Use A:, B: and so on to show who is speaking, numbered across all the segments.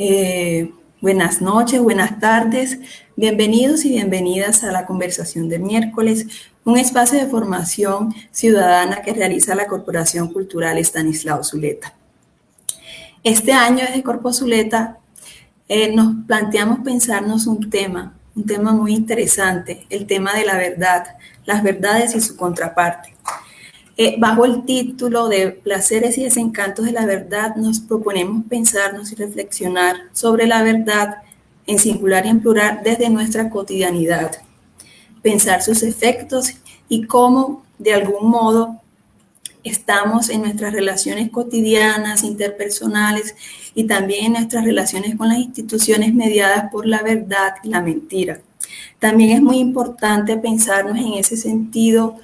A: Eh, buenas noches, buenas tardes. Bienvenidos y bienvenidas a la conversación del miércoles, un espacio de formación ciudadana que realiza la Corporación Cultural Estanislao Zuleta. Este año desde Corpo Zuleta eh, nos planteamos pensarnos un tema, un tema muy interesante, el tema de la verdad, las verdades y su contraparte. Eh, bajo el título de Placeres y desencantos de la verdad, nos proponemos pensarnos y reflexionar sobre la verdad en singular y en plural desde nuestra cotidianidad. Pensar sus efectos y cómo, de algún modo, estamos en nuestras relaciones cotidianas, interpersonales y también en nuestras relaciones con las instituciones mediadas por la verdad y la mentira. También es muy importante pensarnos en ese sentido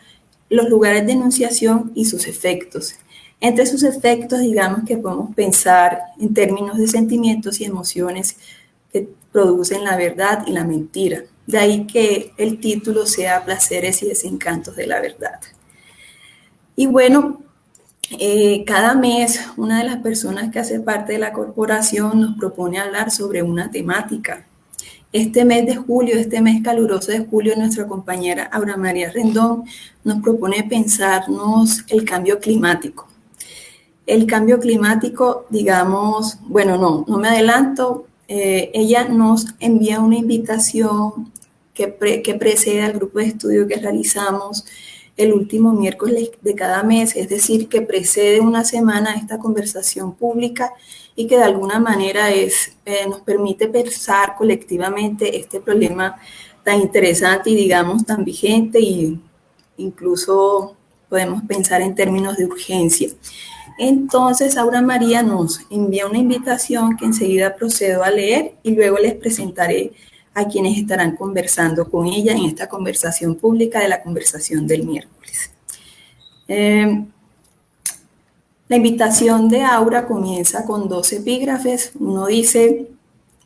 A: los lugares de enunciación y sus efectos. Entre sus efectos, digamos que podemos pensar en términos de sentimientos y emociones que producen la verdad y la mentira. De ahí que el título sea Placeres y desencantos de la verdad. Y bueno, eh, cada mes una de las personas que hace parte de la corporación nos propone hablar sobre una temática. Este mes de julio, este mes caluroso de julio, nuestra compañera Aura María Rendón nos propone pensarnos el cambio climático. El cambio climático, digamos, bueno, no, no me adelanto, eh, ella nos envía una invitación que, que precede al grupo de estudio que realizamos el último miércoles de cada mes, es decir, que precede una semana a esta conversación pública y que de alguna manera eh, nos permite pensar colectivamente este problema tan interesante y digamos tan vigente y incluso podemos pensar en términos de urgencia. Entonces, Aura María nos envía una invitación que enseguida procedo a leer y luego les presentaré a quienes estarán conversando con ella en esta conversación pública de la conversación del miércoles. Eh, la invitación de Aura comienza con dos epígrafes. Uno dice,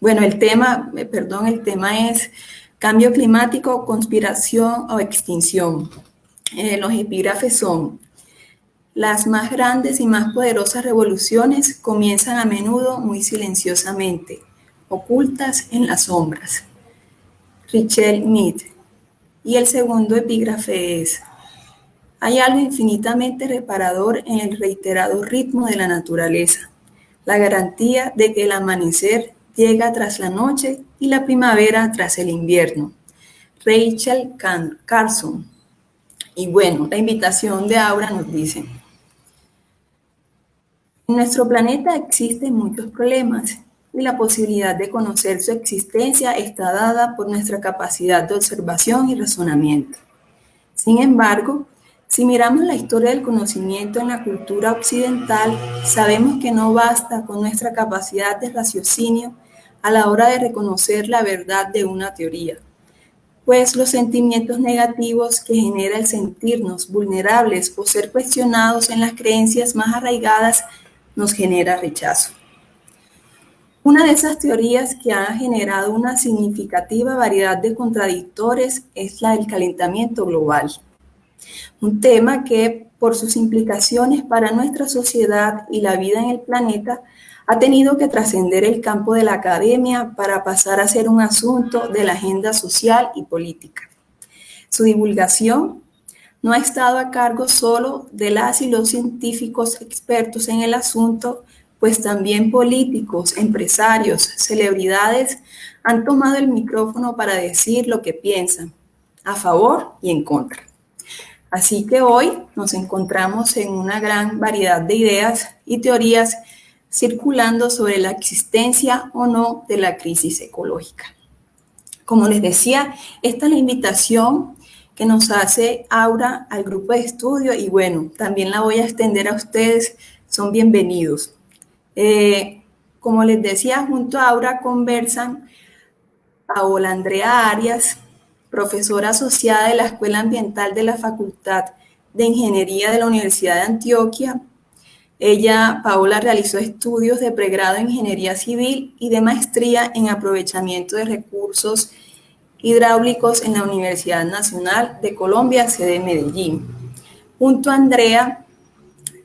A: bueno, el tema, eh, perdón, el tema es cambio climático, conspiración o extinción. Eh, los epígrafes son, las más grandes y más poderosas revoluciones comienzan a menudo muy silenciosamente, ocultas en las sombras. Richel Mead. Y el segundo epígrafe es, hay algo infinitamente reparador en el reiterado ritmo de la naturaleza, la garantía de que el amanecer llega tras la noche y la primavera tras el invierno. Rachel Carson. Y bueno, la invitación de Aura nos dice, en nuestro planeta existen muchos problemas y la posibilidad de conocer su existencia está dada por nuestra capacidad de observación y razonamiento. Sin embargo, si miramos la historia del conocimiento en la cultura occidental, sabemos que no basta con nuestra capacidad de raciocinio a la hora de reconocer la verdad de una teoría, pues los sentimientos negativos que genera el sentirnos vulnerables o ser cuestionados en las creencias más arraigadas nos genera rechazo. Una de esas teorías que ha generado una significativa variedad de contradictores es la del calentamiento global. Un tema que, por sus implicaciones para nuestra sociedad y la vida en el planeta, ha tenido que trascender el campo de la academia para pasar a ser un asunto de la agenda social y política. Su divulgación no ha estado a cargo solo de las y los científicos expertos en el asunto, pues también políticos, empresarios, celebridades han tomado el micrófono para decir lo que piensan, a favor y en contra. Así que hoy nos encontramos en una gran variedad de ideas y teorías circulando sobre la existencia o no de la crisis ecológica. Como les decía, esta es la invitación que nos hace Aura al grupo de estudio y bueno, también la voy a extender a ustedes, son bienvenidos. Eh, como les decía, junto a Aura conversan Paola Andrea Arias, profesora asociada de la Escuela Ambiental de la Facultad de Ingeniería de la Universidad de Antioquia. Ella, Paola, realizó estudios de pregrado en Ingeniería Civil y de maestría en aprovechamiento de recursos hidráulicos en la Universidad Nacional de Colombia, sede Medellín. Junto a Andrea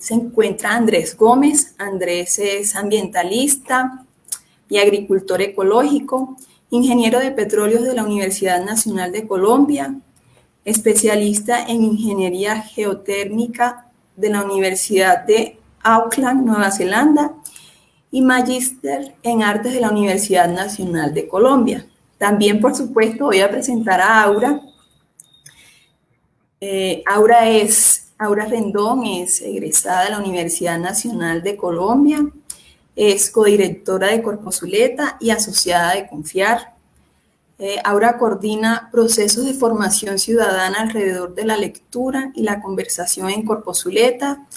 A: se encuentra Andrés Gómez. Andrés es ambientalista, y agricultor ecológico, ingeniero de petróleos de la Universidad Nacional de Colombia, especialista en ingeniería geotérmica de la Universidad de Auckland, Nueva Zelanda, y magíster en artes de la Universidad Nacional de Colombia. También, por supuesto, voy a presentar a Aura. Eh, Aura es, Aura Rendón es egresada de la Universidad Nacional de Colombia, es codirectora de Corposuleta y asociada de Confiar. Eh, Aura coordina procesos de formación ciudadana alrededor de la lectura y la conversación en Corposuleta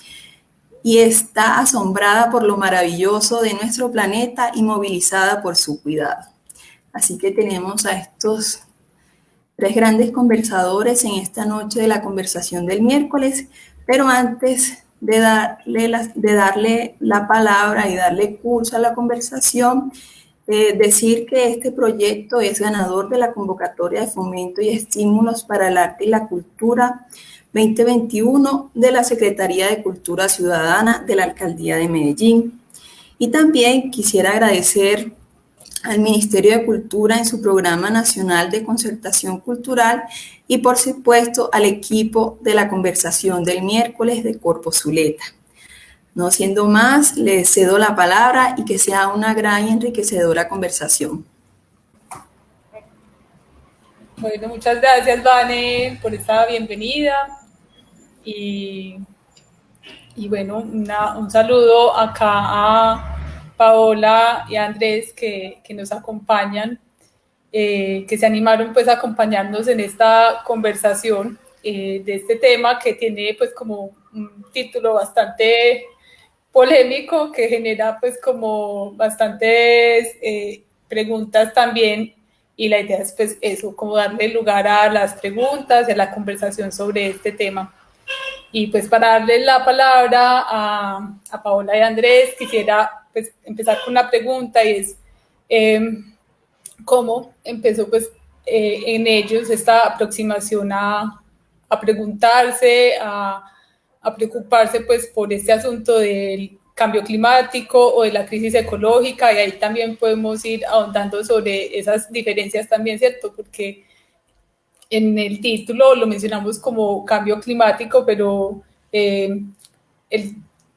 A: y está asombrada por lo maravilloso de nuestro planeta y movilizada por su cuidado. Así que tenemos a estos tres grandes conversadores en esta noche de la conversación del miércoles, pero antes de darle la, de darle la palabra y darle curso a la conversación, eh, decir que este proyecto es ganador de la convocatoria de fomento y estímulos para el arte y la cultura 2021 de la Secretaría de Cultura Ciudadana de la Alcaldía de Medellín. Y también quisiera agradecer al Ministerio de Cultura en su Programa Nacional de Concertación Cultural y por supuesto al equipo de la conversación del miércoles de Corpo Zuleta. No siendo más, les cedo la palabra y que sea una gran y enriquecedora conversación.
B: Bueno, muchas gracias, Vane, por esta bienvenida. Y, bueno, un saludo acá a Paola y Andrés que, nos acompañan, eh, que se animaron pues a acompañarnos en esta conversación eh, de este tema que tiene pues como un título bastante polémico que genera pues como bastantes eh, preguntas también y la idea es pues eso, como darle lugar a las preguntas y a la conversación sobre este tema. Y pues para darle la palabra a, a Paola y Andrés, quisiera pues, empezar con una pregunta y es, em, ¿cómo empezó pues eh, en ellos esta aproximación a, a preguntarse, a, preocuparse pues por este asunto del cambio climático o de la crisis ecológica y ahí también podemos ir ahondando sobre esas diferencias también, ¿cierto? Porque en el título lo mencionamos como cambio climático, pero eh,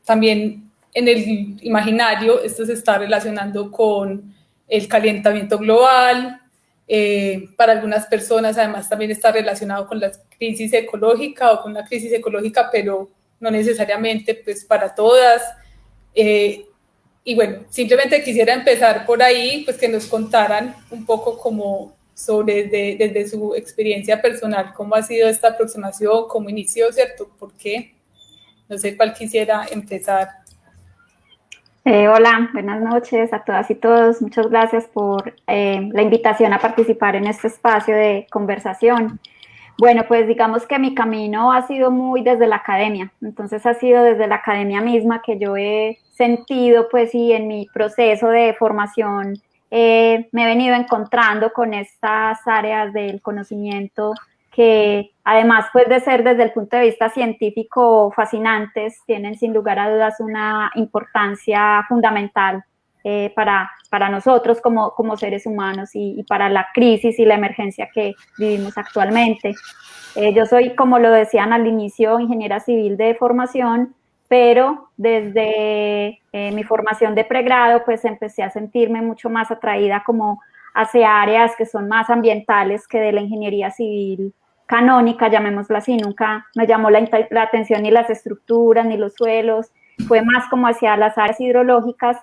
B: también en el imaginario esto se está relacionando con el calentamiento global. Eh, para algunas personas además también está relacionado con la crisis ecológica o con la crisis ecológica, pero no necesariamente pues para todas. Eh, y bueno, simplemente quisiera empezar por ahí, pues que nos contaran un poco como sobre desde, su experiencia personal, cómo ha sido esta aproximación, cómo inició, ¿cierto? ¿Por qué? No sé cuál quisiera empezar.
C: Eh, hola, buenas noches a todas y todos. Muchas gracias por eh, la invitación a participar en este espacio de conversación. Bueno, pues digamos que mi camino ha sido muy desde la academia, entonces ha sido desde la academia misma que yo he sentido, pues, y en mi proceso de formación eh, me he venido encontrando con estas áreas del conocimiento que además pues de ser desde el punto de vista científico fascinantes, tienen sin lugar a dudas una importancia fundamental eh, para, para nosotros como, como seres humanos y, para la crisis y la emergencia que vivimos actualmente. Eh, yo soy, como lo decían al inicio, ingeniera civil de formación, pero desde eh, mi formación de pregrado, pues empecé a sentirme mucho más atraída como hacia áreas que son más ambientales que de la ingeniería civil canónica, llamémosla así, nunca me llamó la, atención ni las estructuras ni los suelos, fue más como hacia las áreas hidrológicas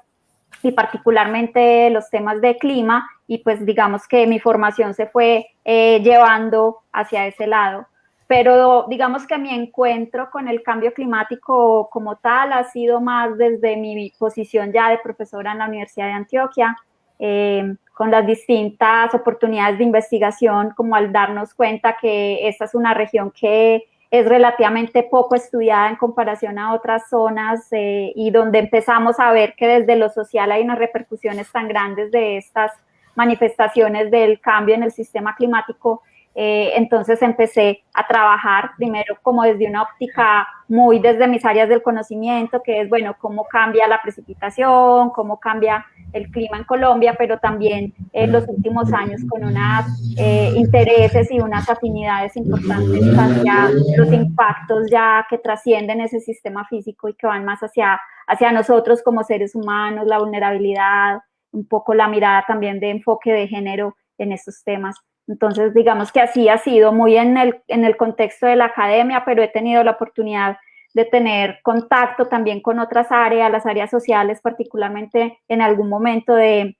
C: y particularmente los temas de clima y pues digamos que mi formación se fue eh, llevando hacia ese lado. Pero digamos que mi encuentro con el cambio climático como tal ha sido más desde mi posición ya de profesora en la Universidad de Antioquia, eh, con las distintas oportunidades de investigación, como al darnos cuenta que esta es una región que es relativamente poco estudiada en comparación a otras zonas eh, y donde empezamos a ver que desde lo social hay unas repercusiones tan grandes de estas manifestaciones del cambio en el sistema climático eh, entonces empecé a trabajar primero como desde una óptica muy desde mis áreas del conocimiento, que es, bueno, cómo cambia la precipitación, cómo cambia el clima en Colombia, pero también en los últimos años con unos eh, intereses y unas afinidades importantes hacia los impactos ya que trascienden ese sistema físico y que van más hacia, hacia nosotros como seres humanos, la vulnerabilidad, un poco la mirada también de enfoque de género en estos temas. Entonces, digamos que así ha sido muy en el, en el contexto de la academia, pero he tenido la oportunidad de tener contacto también con otras áreas, las áreas sociales, particularmente en algún momento de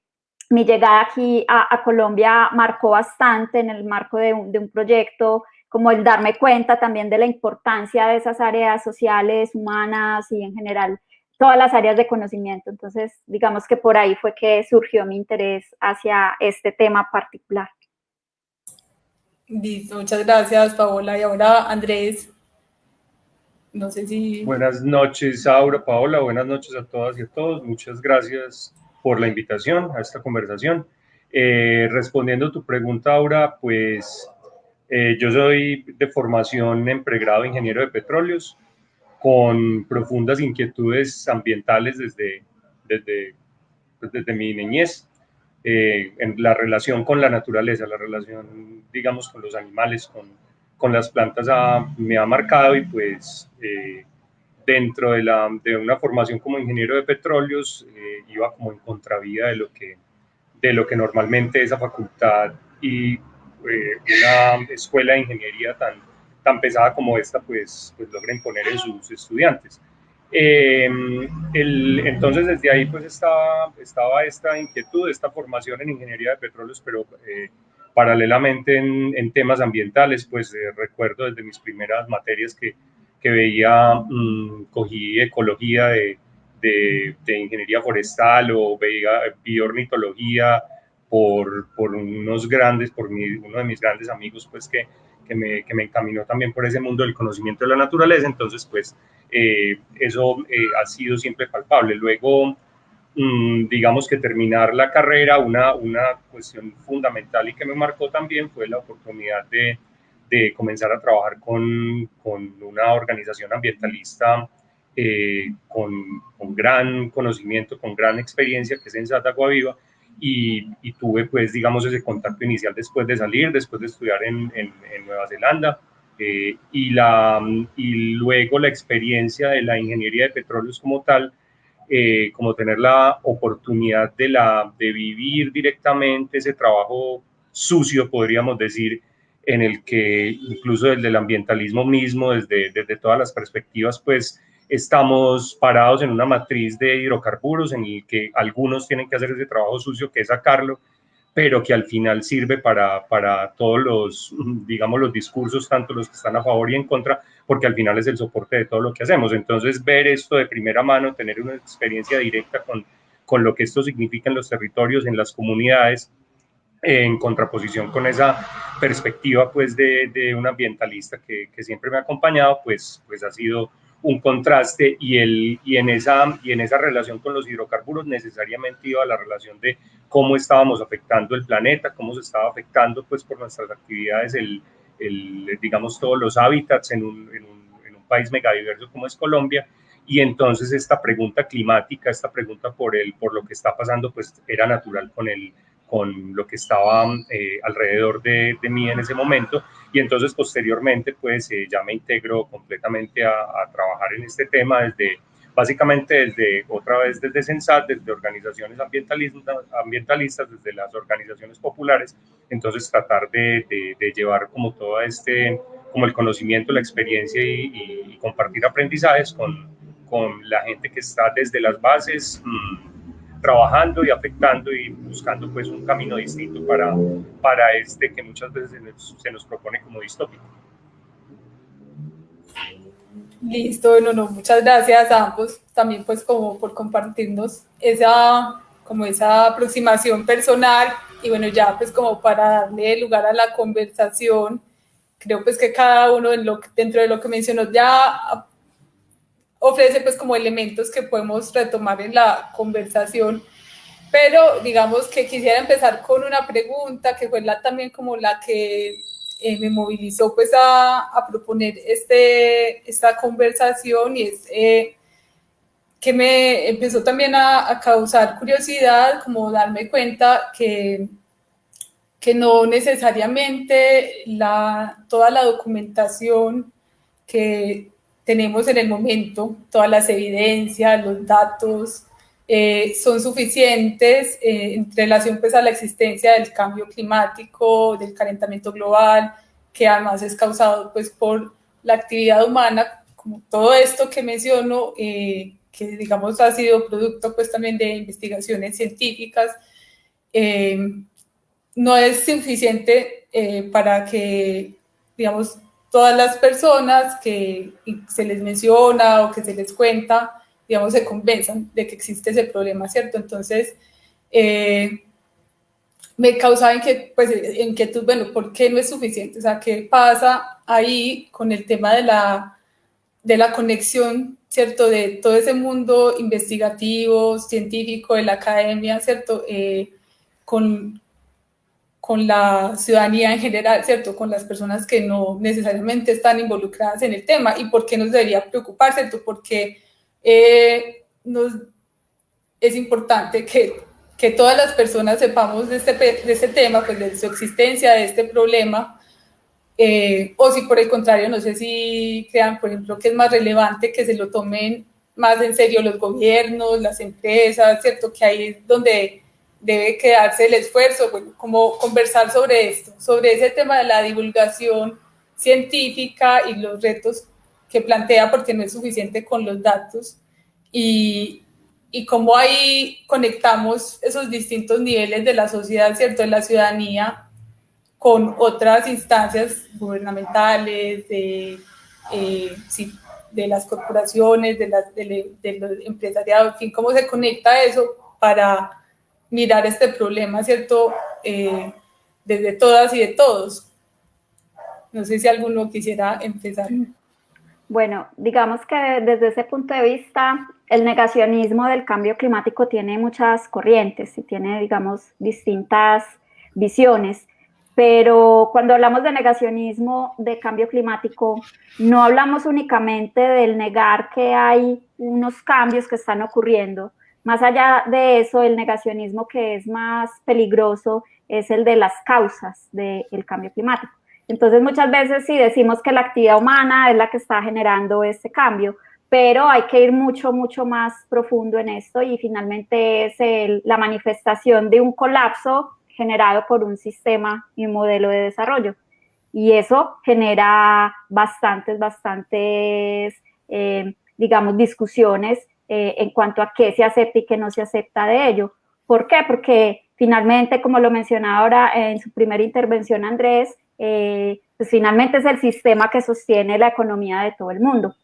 C: mi llegada aquí a, Colombia marcó bastante en el marco de un, de un, proyecto, como el darme cuenta también de la importancia de esas áreas sociales, humanas y en general todas las áreas de conocimiento. Entonces, digamos que por ahí fue que surgió mi interés hacia este tema particular.
B: Listo, muchas gracias, Paola. Y ahora, Andrés, no sé si...
D: Buenas noches, Aura, Paola, buenas noches a todas y a todos. Muchas gracias por la invitación a esta conversación. Eh, respondiendo a tu pregunta, Aura, pues eh, yo soy de formación en pregrado ingeniero de petróleos, con profundas inquietudes ambientales desde, desde, pues, desde mi niñez. Eh, en la relación con la naturaleza, la relación, digamos, con los animales, con, con las plantas me ha marcado y pues eh, dentro de, la, de, una formación como ingeniero de petróleos eh, iba como en contravía de lo que, de lo que normalmente esa facultad y una escuela de ingeniería tan, tan pesada como esta pues, pues logra imponer en sus estudiantes. Eh, entonces desde ahí pues estaba, estaba esta inquietud, esta formación en ingeniería de petróleos, pero eh, paralelamente en, temas ambientales, pues eh, recuerdo desde mis primeras materias que, que veía, mm, cogí ecología de, de, ingeniería forestal o veía bioornitología por, por unos grandes, por uno de mis grandes amigos pues que, que me, que me encaminó también por ese mundo del conocimiento de la naturaleza, entonces pues eh, eso eh, ha sido siempre palpable. Luego, mm, digamos que terminar la carrera, una, una cuestión fundamental y que me marcó también fue la oportunidad de, de comenzar a trabajar con, con una organización ambientalista eh, con, con, gran conocimiento, con gran experiencia, que es en Sata Viva, y, y, tuve pues digamos ese contacto inicial después de salir, después de estudiar en, en, en Nueva Zelanda, eh, y, la, y luego la experiencia de la ingeniería de petróleos como tal, eh, como tener la oportunidad de, la, de vivir directamente ese trabajo sucio, podríamos decir, en el que incluso desde el ambientalismo mismo, desde, desde todas las perspectivas, pues estamos parados en una matriz de hidrocarburos en el que algunos tienen que hacer ese trabajo sucio que es sacarlo pero que al final sirve para, para todos los, digamos, los discursos, tanto los que están a favor y en contra, porque al final es el soporte de todo lo que hacemos. Entonces, ver esto de primera mano, tener una experiencia directa con, con lo que esto significa en los territorios, en las comunidades, en contraposición con esa perspectiva pues de, de un ambientalista que, que, siempre me ha acompañado, pues, pues ha sido un contraste y, el, y, en esa, y en esa relación con los hidrocarburos necesariamente iba la relación de cómo estábamos afectando el planeta, cómo se estaba afectando pues por nuestras actividades, el, digamos todos los hábitats en un, en un, en un país megadiverso como es Colombia. Y entonces esta pregunta climática, esta pregunta por, el, por lo que está pasando pues era natural con el, con lo que estaba eh, alrededor de, mí en ese momento y entonces posteriormente pues eh, ya me integro completamente a, trabajar en este tema desde básicamente desde otra vez desde Sensat, desde organizaciones ambientalistas, desde las organizaciones populares, entonces tratar de, de, llevar como todo este, como el conocimiento, la experiencia y, compartir aprendizajes con, con, la gente que está desde las bases. Mmm, trabajando y afectando y buscando pues un camino distinto para, para este que muchas veces se nos, se nos propone como distópico.
B: Listo, no, no, muchas gracias a ambos también pues como por compartirnos esa, como esa aproximación personal y bueno, ya pues como para darle lugar a la conversación, creo pues que cada uno en lo, dentro de lo que mencionó ya ofrece pues como elementos que podemos retomar en la conversación, pero digamos que quisiera empezar con una pregunta que fue la también como la que eh, me movilizó pues a, a, proponer este, esta conversación y es eh, que me empezó también a, causar curiosidad, como darme cuenta que, que no necesariamente la, toda la documentación que tenemos en el momento, todas las evidencias, los datos, eh, son suficientes eh, en relación pues, a la existencia del cambio climático, del calentamiento global, que además es causado pues, por la actividad humana, como todo esto que menciono, eh, que digamos ha sido producto pues también de investigaciones científicas, no es suficiente para que, digamos, todas las personas que se les menciona o que se les cuenta, digamos, se convenzan de que existe ese problema, ¿cierto? Entonces, eh, me causaba inquietud, pues, inquietud, bueno, ¿por qué no es suficiente? O sea, ¿qué pasa ahí con el tema de la, de la conexión, ¿cierto? De todo ese mundo investigativo, científico, de la academia, ¿cierto? Eh, con, con la ciudadanía en general, ¿cierto? Con las personas que no necesariamente están involucradas en el tema y por qué nos debería preocupar, ¿cierto? Porque eh, nos, es importante que, que, todas las personas sepamos de este, de este tema, pues de su existencia, de este problema, eh, o si por el contrario, no sé si crean, por ejemplo, que es más relevante que se lo tomen más en serio los gobiernos, las empresas, ¿cierto? Que ahí es donde debe quedarse el esfuerzo, bueno, como conversar sobre esto, sobre ese tema de la divulgación científica y los retos que plantea porque no es suficiente con los datos y, y cómo ahí conectamos esos distintos niveles de la sociedad, ¿cierto? De la ciudadanía con otras instancias gubernamentales, de, eh, de las corporaciones, de, las, de, de los empresariados, en fin, cómo se conecta eso para mirar este problema, ¿cierto? Eh, desde todas y de todos. No sé si alguno quisiera empezar.
C: Bueno, digamos que desde ese punto de vista, el negacionismo del cambio climático tiene muchas corrientes y tiene, digamos, distintas visiones. Pero cuando hablamos de negacionismo de cambio climático, no hablamos únicamente del negar que hay unos cambios que están ocurriendo, más allá de eso, el negacionismo que es más peligroso es el de las causas del cambio climático. Entonces, muchas veces sí decimos que la actividad humana es la que está generando este cambio, pero hay que ir mucho, mucho más profundo en esto y finalmente es la manifestación de un colapso generado por un sistema y un modelo de desarrollo. Y eso genera bastantes, bastantes, eh, digamos, discusiones eh, en cuanto a qué se acepta y qué no se acepta de ello. ¿Por qué? Porque finalmente, como lo mencionaba ahora en su primera intervención Andrés, eh, pues finalmente es el sistema que sostiene la economía de todo el mundo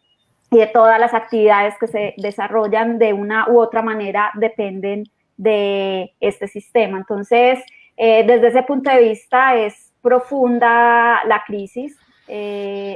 C: y de todas las actividades que se desarrollan de una u otra manera dependen de este sistema. Entonces, eh, desde ese punto de vista es profunda la crisis.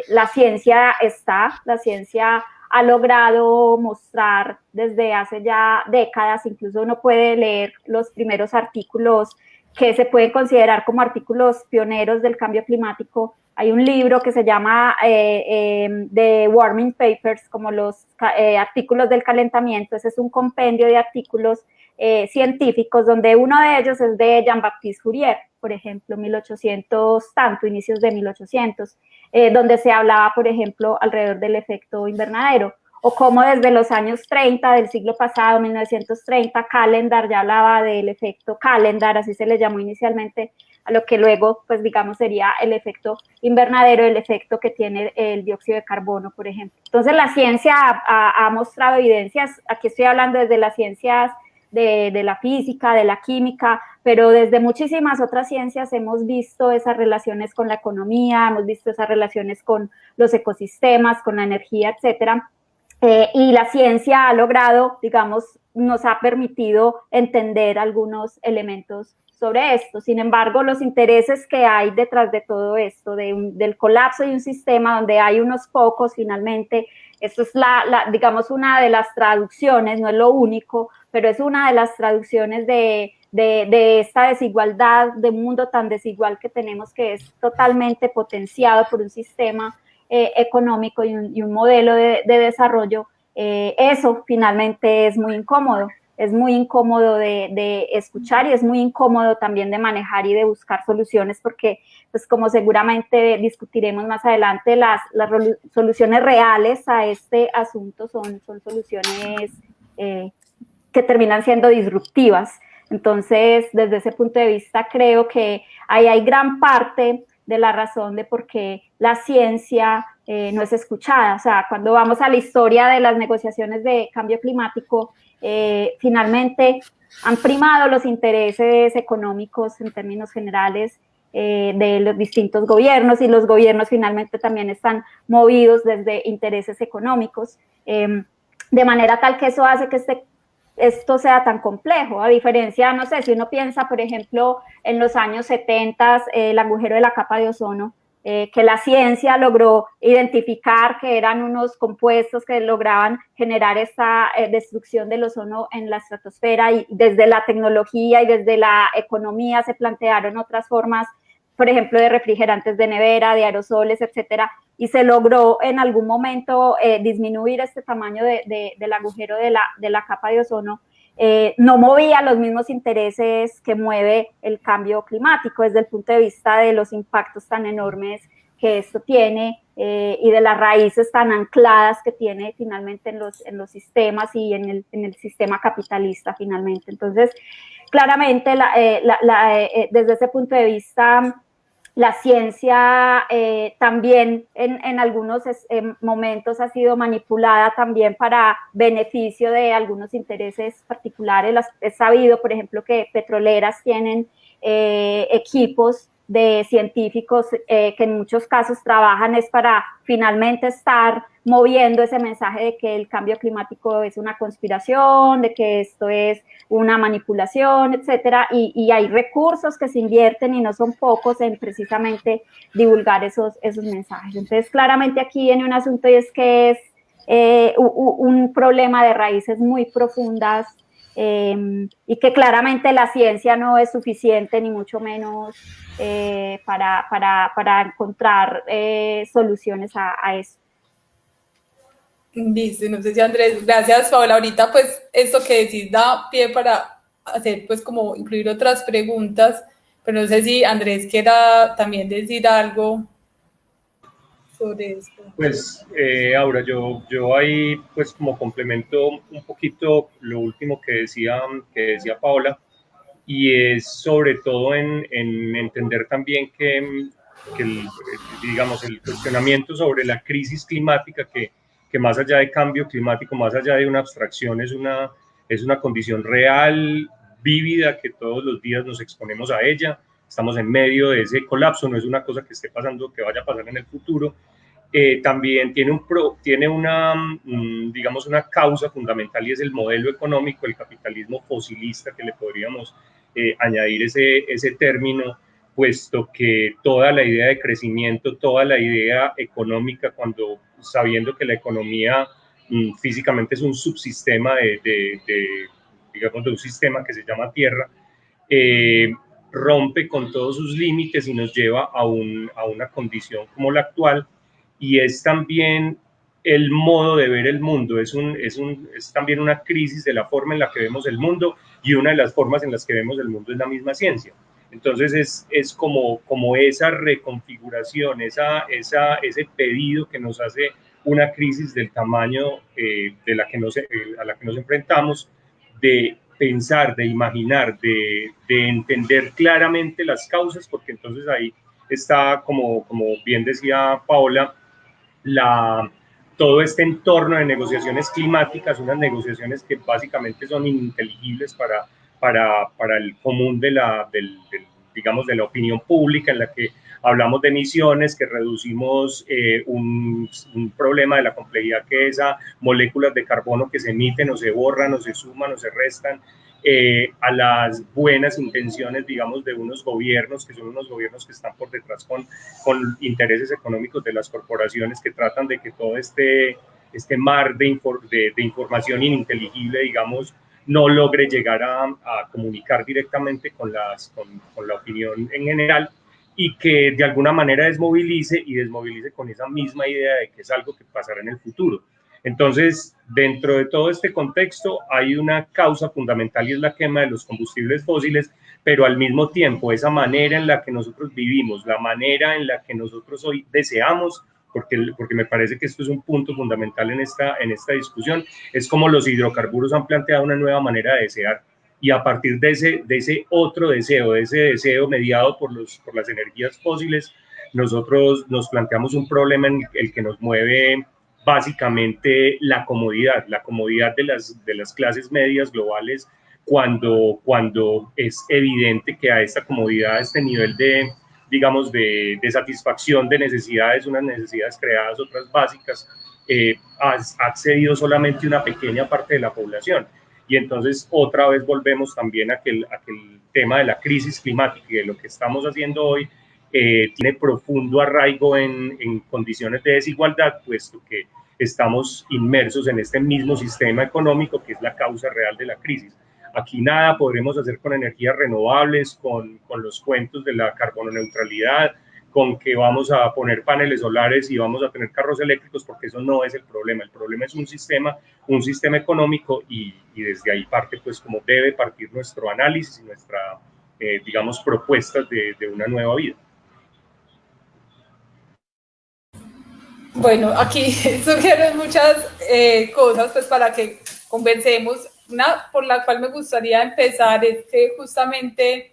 C: la ciencia está, la ciencia ha logrado mostrar desde hace ya décadas, incluso uno puede leer los primeros artículos que se pueden considerar como artículos pioneros del cambio climático. Hay un libro que se llama eh, em, The Warming Papers, como los eh, artículos del calentamiento. Ese es un compendio de artículos eh, científicos, donde uno de ellos es de Jean-Baptiste Fourier, por ejemplo, 1800 tanto, inicios de 1800, eh, donde se hablaba, por ejemplo, alrededor del efecto invernadero, o como desde los años 30 del siglo pasado, 1930, Calendar ya hablaba del efecto Calendar, así se le llamó inicialmente a lo que luego, pues digamos, sería el efecto invernadero, el efecto que tiene el dióxido de carbono, por ejemplo. Entonces, la ciencia ha, ha mostrado evidencias, aquí estoy hablando desde las ciencias de, la física, de la química, pero desde muchísimas otras ciencias hemos visto esas relaciones con la economía, hemos visto esas relaciones con los ecosistemas, con la energía, etcétera. Eh, y la ciencia ha logrado, digamos, nos ha permitido entender algunos elementos sobre esto. Sin embargo, los intereses que hay detrás de todo esto, del colapso de un sistema donde hay unos pocos finalmente, esto es la, digamos, una de las traducciones, no es lo único, pero es una de las traducciones de, esta desigualdad, de un mundo tan desigual que tenemos que es totalmente potenciado por un sistema eh, económico y un, modelo de, desarrollo eso finalmente es muy incómodo. Es muy incómodo de, escuchar y es muy incómodo también de manejar y de buscar soluciones porque, pues como seguramente discutiremos más adelante, las, las soluciones reales a este asunto son, son soluciones eh, que terminan siendo disruptivas. Entonces, desde ese punto de vista, creo que ahí hay gran parte de la razón de por qué la ciencia eh, no es escuchada. O sea, cuando vamos a la historia de las negociaciones de cambio climático, eh, finalmente han primado los intereses económicos en términos generales eh, de los distintos gobiernos y los gobiernos finalmente también están movidos desde intereses económicos, em, de manera tal que eso hace que este, esto sea tan complejo, a diferencia, no sé, si uno piensa, por ejemplo, en los años 70, el agujero de la capa de ozono, eh, que la ciencia logró identificar que eran unos compuestos que lograban generar esta eh, destrucción del ozono en la estratosfera y desde la tecnología y desde la economía se plantearon otras formas, por ejemplo, de refrigerantes de nevera, de aerosoles, etcétera, y se logró en algún momento eh, disminuir este tamaño del agujero de la, de la capa de ozono eh, no movía los mismos intereses que mueve el cambio climático desde el punto de vista de los impactos tan enormes que esto tiene eh, y de las raíces tan ancladas que tiene finalmente en los, en los sistemas y en el, en el sistema capitalista finalmente. Entonces, claramente eh, desde ese punto de vista la ciencia eh, también en, algunos momentos ha sido manipulada también para beneficio de algunos intereses particulares. Las, es sabido, por ejemplo, que petroleras tienen eh, equipos de científicos eh, que en muchos casos trabajan es para finalmente estar moviendo ese mensaje de que el cambio climático es una conspiración, de que esto es una manipulación, etcétera, y, hay recursos que se invierten y no son pocos en precisamente divulgar esos, esos mensajes. Entonces, claramente aquí viene un asunto y es que es eh, un problema de raíces muy profundas Em, y que claramente la ciencia no es suficiente ni mucho menos eh, para, para, para, encontrar eh, soluciones a, eso.
B: Dice, no sé si Andrés, gracias Paola. Ahorita pues esto que decís da pie para hacer pues como incluir otras preguntas, pero no sé si Andrés quiera también decir algo sobre esto.
D: Pues, eh, Aura, yo, yo ahí, pues, como complemento un poquito lo último que decía, que decía Paola, y es sobre todo en, en entender también que, que el, digamos, el cuestionamiento sobre la crisis climática, que, que más allá de cambio climático, más allá de una abstracción, es una, es una condición real, vívida, que todos los días nos exponemos a ella. Estamos en medio de ese colapso, no es una cosa que esté pasando, que vaya a pasar en el futuro, eh, también tiene, un tiene una, mm, digamos, una causa fundamental y es el modelo económico, el capitalismo fosilista, que le podríamos eh, añadir ese, ese término, puesto que toda la idea de crecimiento, toda la idea económica, cuando sabiendo que la economía mm, físicamente es un subsistema de, de, digamos, de un sistema que se llama Tierra, eh, rompe con todos sus límites y nos lleva a, un, a una condición como la actual, y es también el modo de ver el mundo, es, un, es, un, es también una crisis de la forma en la que vemos el mundo y una de las formas en las que vemos el mundo es la misma ciencia. Entonces es, es como, como esa reconfiguración, esa, esa, ese pedido que nos hace una crisis del tamaño eh, de la que nos, eh, a la que nos enfrentamos, de pensar, de imaginar, de, de entender claramente las causas, porque entonces ahí está, como, como bien decía Paola, la, todo este entorno de negociaciones climáticas, unas negociaciones que básicamente son ininteligibles para, para, para el común de la, del, digamos, de la opinión pública, en la que hablamos de emisiones, que reducimos eh, un, un, problema de la complejidad que es a moléculas de carbono que se emiten o se borran o se suman o se restan, eh, a las buenas intenciones, digamos, de unos gobiernos, que son unos gobiernos que están por detrás con, con intereses económicos de las corporaciones que tratan de que todo este, este mar de, de, información ininteligible, digamos, no logre llegar a, a comunicar directamente con, las, con, con, la opinión en general y que de alguna manera desmovilice y desmovilice con esa misma idea de que es algo que pasará en el futuro. Entonces, dentro de todo este contexto hay una causa fundamental y es la quema de los combustibles fósiles, pero al mismo tiempo esa manera en la que nosotros vivimos, la manera en la que nosotros hoy deseamos, porque, porque me parece que esto es un punto fundamental en esta, en esta discusión, es como los hidrocarburos han planteado una nueva manera de desear y a partir de ese, de ese otro deseo, de ese deseo mediado por, los, por las energías fósiles, nosotros nos planteamos un problema en el que nos mueve básicamente la comodidad, la comodidad de las, de las clases medias globales cuando, cuando es evidente que a esta comodidad, a este nivel de, digamos, de, de satisfacción de necesidades, unas necesidades creadas, otras básicas, eh, ha, accedido solamente una pequeña parte de la población. Y entonces otra vez volvemos también a a que el tema de la crisis climática y de lo que estamos haciendo hoy eh, tiene profundo arraigo en, en, condiciones de desigualdad, puesto que estamos inmersos en este mismo sistema económico que es la causa real de la crisis. Aquí nada podremos hacer con energías renovables, con, con los cuentos de la carbono neutralidad, con que vamos a poner paneles solares y vamos a tener carros eléctricos, porque eso no es el problema. El problema es un sistema, un sistema económico y, desde ahí parte, pues, como debe partir nuestro análisis y nuestra, eh, digamos, propuestas de, una nueva vida.
B: Bueno, aquí sugieren muchas eh, cosas pues para que conversemos. Una por la cual me gustaría empezar es que justamente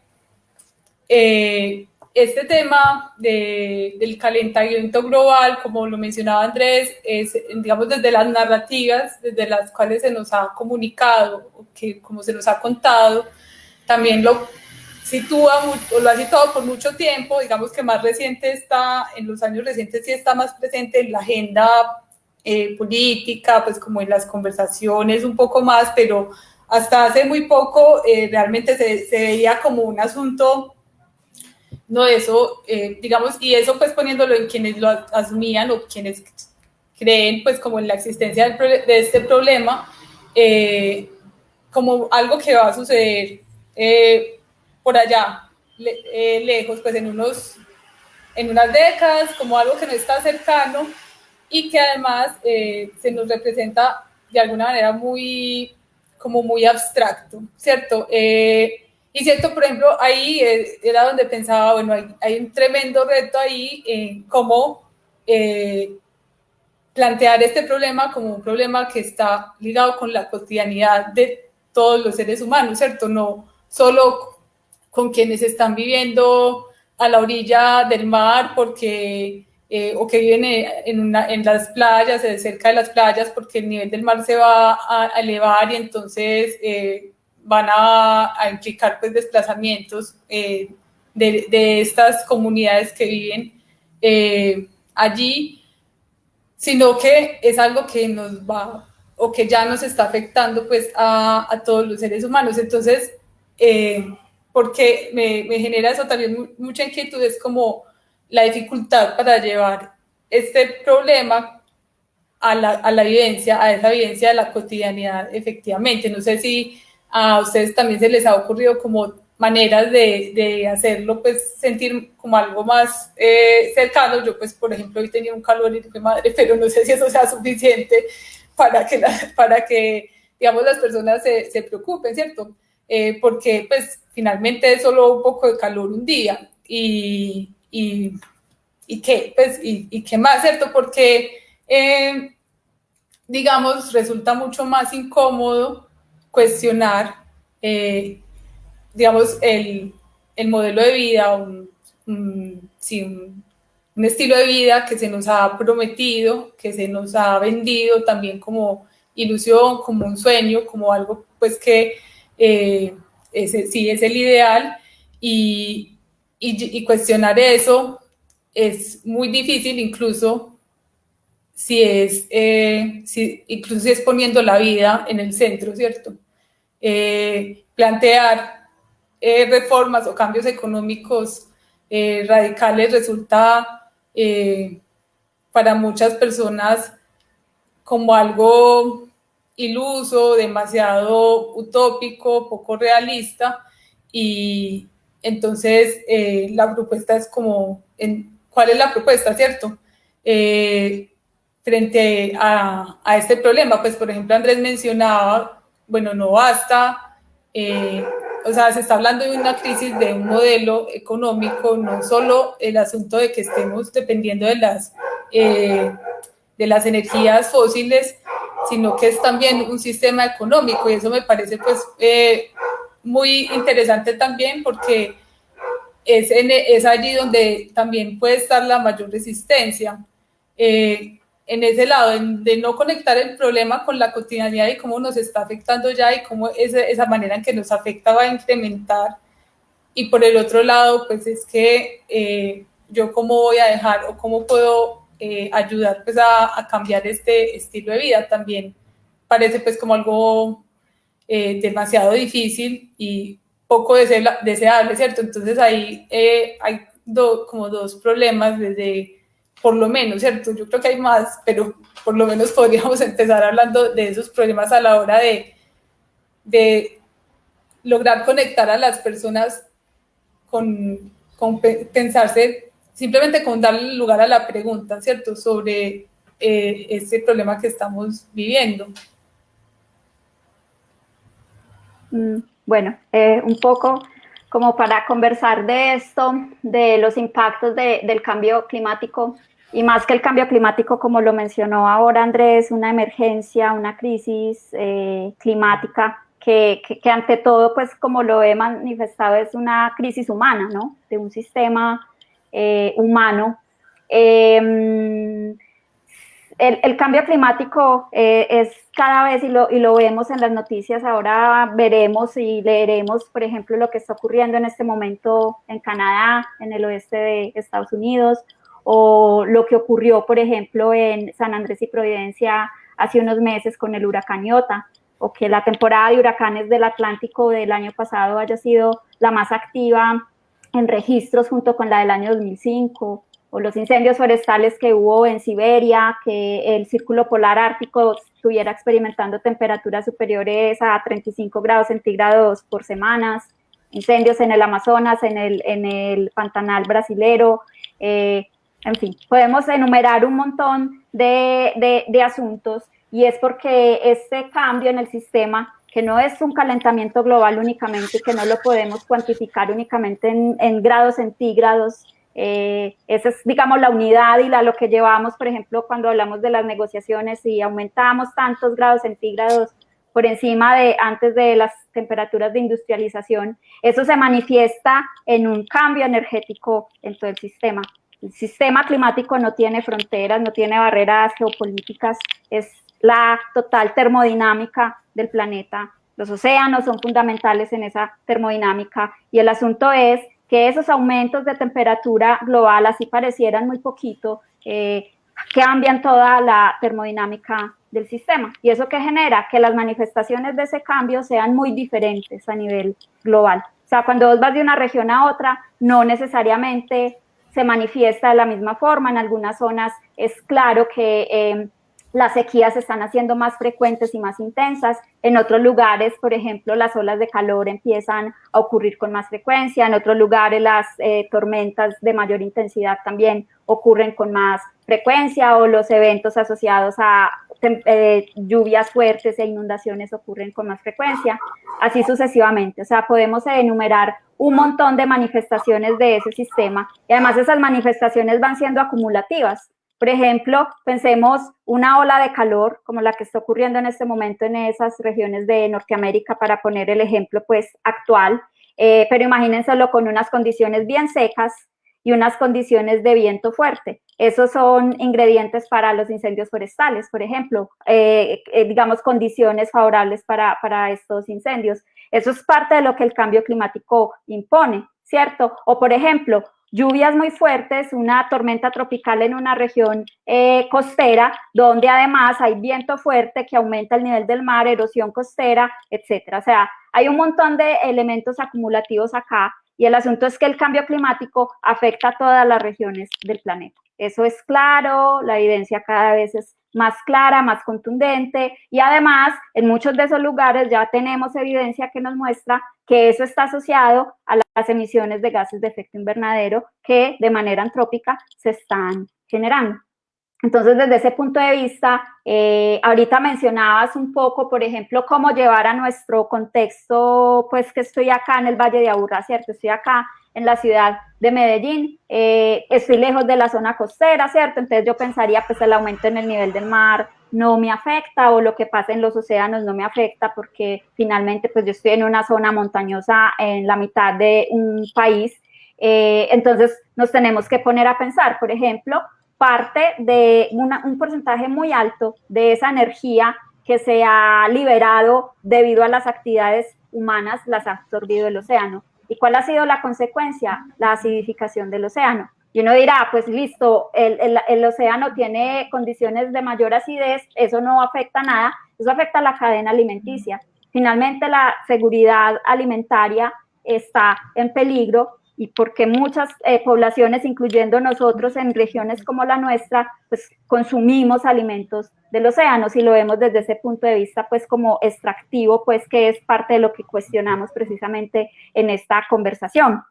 B: eh, este tema de, del calentamiento global, como lo mencionaba Andrés, es, digamos, desde las narrativas, desde las cuales se nos ha comunicado, que como se nos ha contado, también lo sitúa o lo ha situado por mucho tiempo, digamos que más reciente está, en los años recientes sí está más presente en la agenda eh, política, pues como en las conversaciones un poco más, pero hasta hace muy poco eh, realmente se, se, veía como un asunto, no eso, eh, digamos, y eso pues poniéndolo en quienes lo asumían o quienes creen pues como en la existencia de este problema, eh, como algo que va a suceder eh, por allá, le, lejos, pues en, unos, en unas décadas, como algo que no está cercano y que además se nos representa de alguna manera muy, como muy abstracto, ¿cierto? Y cierto, por ejemplo, ahí era donde pensaba, bueno, hay, un tremendo reto ahí en cómo eh, plantear este problema como un problema que está ligado con la cotidianidad de todos los seres humanos, ¿cierto? No solo con quienes están viviendo a la orilla del mar porque, eh, o que viven en, una, en las playas, eh, cerca de las playas, porque el nivel del mar se va a, elevar y entonces eh, van a, a, implicar pues, desplazamientos eh, de, de, estas comunidades que viven eh, allí, sino que es algo que nos va o que ya nos está afectando pues a, a todos los seres humanos. Entonces, eh, porque me, me, genera eso también mucha inquietud, es como la dificultad para llevar este problema a la, a la vivencia, a esa vivencia de la cotidianidad, efectivamente. No sé si a ustedes también se les ha ocurrido como maneras de, de hacerlo, pues sentir como algo más eh, cercano. Yo, pues, por ejemplo, hoy tenía un calor y dije, madre, pero no sé si eso sea suficiente para que, la, para que digamos, las personas se, se preocupen, ¿cierto? Eh, porque, pues, finalmente es solo un poco de calor un día y, y, y qué, pues, y, y, qué más, ¿cierto? Porque, eh, digamos, resulta mucho más incómodo cuestionar, eh, digamos, el, el, modelo de vida, un, un, estilo de vida que se nos ha prometido, que se nos ha vendido también como ilusión, como un sueño, como algo pues que eh, ese sí es el ideal y, y, y, cuestionar eso es muy difícil incluso si es, eh, si, incluso si es poniendo la vida en el centro, ¿cierto? Eh, plantear eh, reformas o cambios económicos eh, radicales resulta para muchas personas como algo iluso, demasiado utópico, poco realista y entonces la propuesta es como, en, ¿cuál es la propuesta, cierto? Frente a, a, este problema. Pues, por ejemplo, Andrés mencionaba, bueno, no basta, eh, o sea, se está hablando de una crisis de un modelo económico, no solo el asunto de que estemos dependiendo de las, eh, de las energías fósiles, sino que es también un sistema económico y eso me parece pues eh, muy interesante también porque es, en, es allí donde también puede estar la mayor resistencia. Eh, en ese lado, de no conectar el problema con la cotidianidad y cómo nos está afectando ya y cómo esa manera en que nos afecta va a incrementar. Y por el otro lado, pues es que eh, yo cómo voy a dejar o cómo puedo eh, ayudar pues a, a, cambiar este estilo de vida también parece pues como algo eh, demasiado difícil y poco deseable, ¿cierto? Entonces ahí eh, hay como dos problemas desde, por lo menos, ¿cierto? Yo creo que hay más, pero por lo menos podríamos empezar hablando de esos problemas a la hora de, de lograr conectar a las personas con, con pensarse, simplemente con darle lugar a la pregunta, ¿cierto? Sobre eh, este problema que estamos viviendo.
C: Mm, bueno, eh, un poco como para conversar de esto, de los impactos de, del cambio climático, y más que el cambio climático, como lo mencionó ahora Andrés, una emergencia, una crisis eh, climática, que, ante todo, pues como lo he manifestado, es una crisis humana, ¿no? De un sistema eh, humano. Em, el, cambio climático eh, es cada vez, y lo, y lo vemos en las noticias, ahora veremos y leeremos, por ejemplo, lo que está ocurriendo en este momento en Canadá, en el oeste de Estados Unidos, o lo que ocurrió, por ejemplo, en San Andrés y Providencia hace unos meses con el huracán Iota, o que la temporada de huracanes del Atlántico del año pasado haya sido la más activa en registros junto con la del año 2005, o los incendios forestales que hubo en Siberia, que el círculo polar ártico estuviera experimentando temperaturas superiores a 35 grados centígrados por semanas, incendios en el Amazonas, en el, en el Pantanal brasilero, eh, en fin, podemos enumerar un montón de, de, de asuntos y es porque este cambio en el sistema que no es un calentamiento global únicamente, que no lo podemos cuantificar únicamente en, en grados centígrados, eh, esa es, digamos, la unidad y la, lo que llevamos, por ejemplo, cuando hablamos de las negociaciones y aumentamos tantos grados centígrados por encima de antes de las temperaturas de industrialización, eso se manifiesta en un cambio energético en todo el sistema. El sistema climático no tiene fronteras, no tiene barreras geopolíticas, es la total termodinámica del planeta. Los océanos son fundamentales en esa termodinámica y el asunto es que esos aumentos de temperatura global, así parecieran muy poquito, eh, cambian toda la termodinámica del sistema. ¿Y eso que genera? Que las manifestaciones de ese cambio sean muy diferentes a nivel global. O sea, cuando vos vas de una región a otra, no necesariamente se manifiesta de la misma forma. En algunas zonas es claro que eh, las sequías se están haciendo más frecuentes y más intensas. En otros lugares, por ejemplo, las olas de calor empiezan a ocurrir con más frecuencia. En otros lugares, las eh, tormentas de mayor intensidad también ocurren con más frecuencia o los eventos asociados a eh, lluvias fuertes e inundaciones ocurren con más frecuencia, así sucesivamente. O sea, podemos enumerar un montón de manifestaciones de ese sistema y además esas manifestaciones van siendo acumulativas. Por ejemplo, pensemos una ola de calor como la que está ocurriendo en este momento en esas regiones de Norteamérica, para poner el ejemplo pues actual, eh, pero imagínenselo con unas condiciones bien secas y unas condiciones de viento fuerte. Esos son ingredientes para los incendios forestales, por ejemplo, eh, eh, digamos condiciones favorables para, para estos incendios. Eso es parte de lo que el cambio climático impone, ¿cierto? O por ejemplo, lluvias muy fuertes, una tormenta tropical en una región eh, costera, donde además hay viento fuerte que aumenta el nivel del mar, erosión costera, etcétera. O sea, hay un montón de elementos acumulativos acá y el asunto es que el cambio climático afecta a todas las regiones del planeta. Eso es claro, la evidencia cada vez es más clara, más contundente y además en muchos de esos lugares ya tenemos evidencia que nos muestra que eso está asociado a las emisiones de gases de efecto invernadero que de manera antrópica se están generando. Entonces, desde ese punto de vista, eh, ahorita mencionabas un poco, por ejemplo, cómo llevar a nuestro contexto, pues que estoy acá en el Valle de Aburrá, ¿cierto? Estoy acá en la ciudad de Medellín, eh, estoy lejos de la zona costera, ¿cierto? Entonces yo pensaría, pues el aumento en el nivel del mar no me afecta o lo que pasa en los océanos no me afecta porque finalmente pues yo estoy en una zona montañosa en la mitad de un país. Eh, entonces nos tenemos que poner a pensar, por ejemplo, parte de un porcentaje muy alto de esa energía que se ha liberado debido a las actividades humanas las ha absorbido el océano. ¿Y cuál ha sido la consecuencia? La acidificación del océano. Y uno dirá, pues listo, el, el, el, océano tiene condiciones de mayor acidez, eso no afecta nada, eso afecta a la cadena alimenticia. Finalmente, la seguridad alimentaria está en peligro y porque muchas eh, poblaciones, incluyendo nosotros en regiones como la nuestra, pues consumimos alimentos del océano, si lo vemos desde ese punto de vista, pues como extractivo, pues que es parte de lo que cuestionamos precisamente en esta conversación.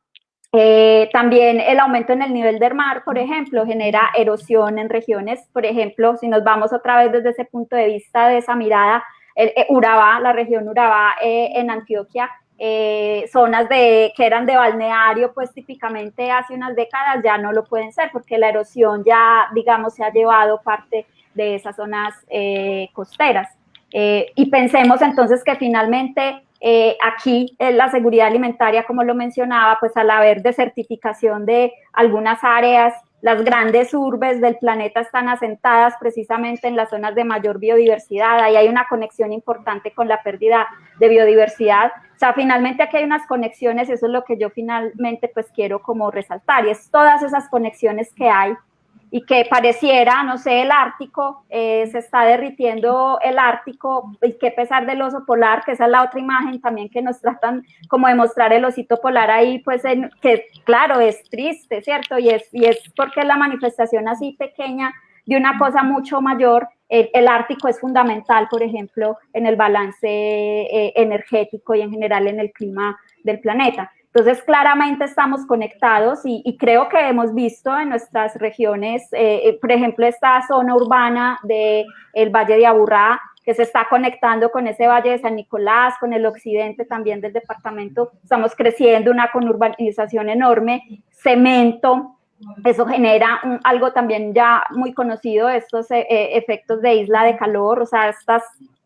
C: Eh, también el aumento en el nivel del mar, por ejemplo, genera erosión en regiones, por ejemplo, si nos vamos otra vez desde ese punto de vista de esa mirada, el, eh, Urabá, la región Urabá en Antioquia, eh, zonas de, que eran de balneario, pues típicamente hace unas décadas ya no lo pueden ser porque la erosión ya, digamos, se ha llevado parte de esas zonas eh, costeras. Eh, y pensemos entonces que finalmente aquí la seguridad alimentaria, como lo mencionaba, pues al haber desertificación de algunas áreas, las grandes urbes del planeta están asentadas precisamente en las zonas de mayor biodiversidad. Ahí hay una conexión importante con la pérdida de biodiversidad. O sea, finalmente aquí hay unas conexiones, eso es lo que yo finalmente pues quiero como resaltar, y es todas esas conexiones que hay y que pareciera, no sé, el Ártico, eh, se está derritiendo el Ártico, y qué pesar del oso polar, que esa es la otra imagen también que nos tratan como de mostrar el osito polar ahí, pues en, que claro, es triste, ¿cierto? Y es, y es porque es la manifestación así pequeña de una cosa mucho mayor. El, el Ártico es fundamental, por ejemplo, en el balance eh, energético y en general en el clima del planeta. Entonces, claramente estamos conectados y, creo que hemos visto en nuestras regiones, eh, eh, por ejemplo, esta zona urbana del el Valle de Aburrá, que se está conectando con ese Valle de San Nicolás, con el occidente también del departamento. Estamos creciendo una conurbanización enorme, cemento, eso genera algo también ya muy conocido, estos eh, efectos de isla de calor, o sea, estas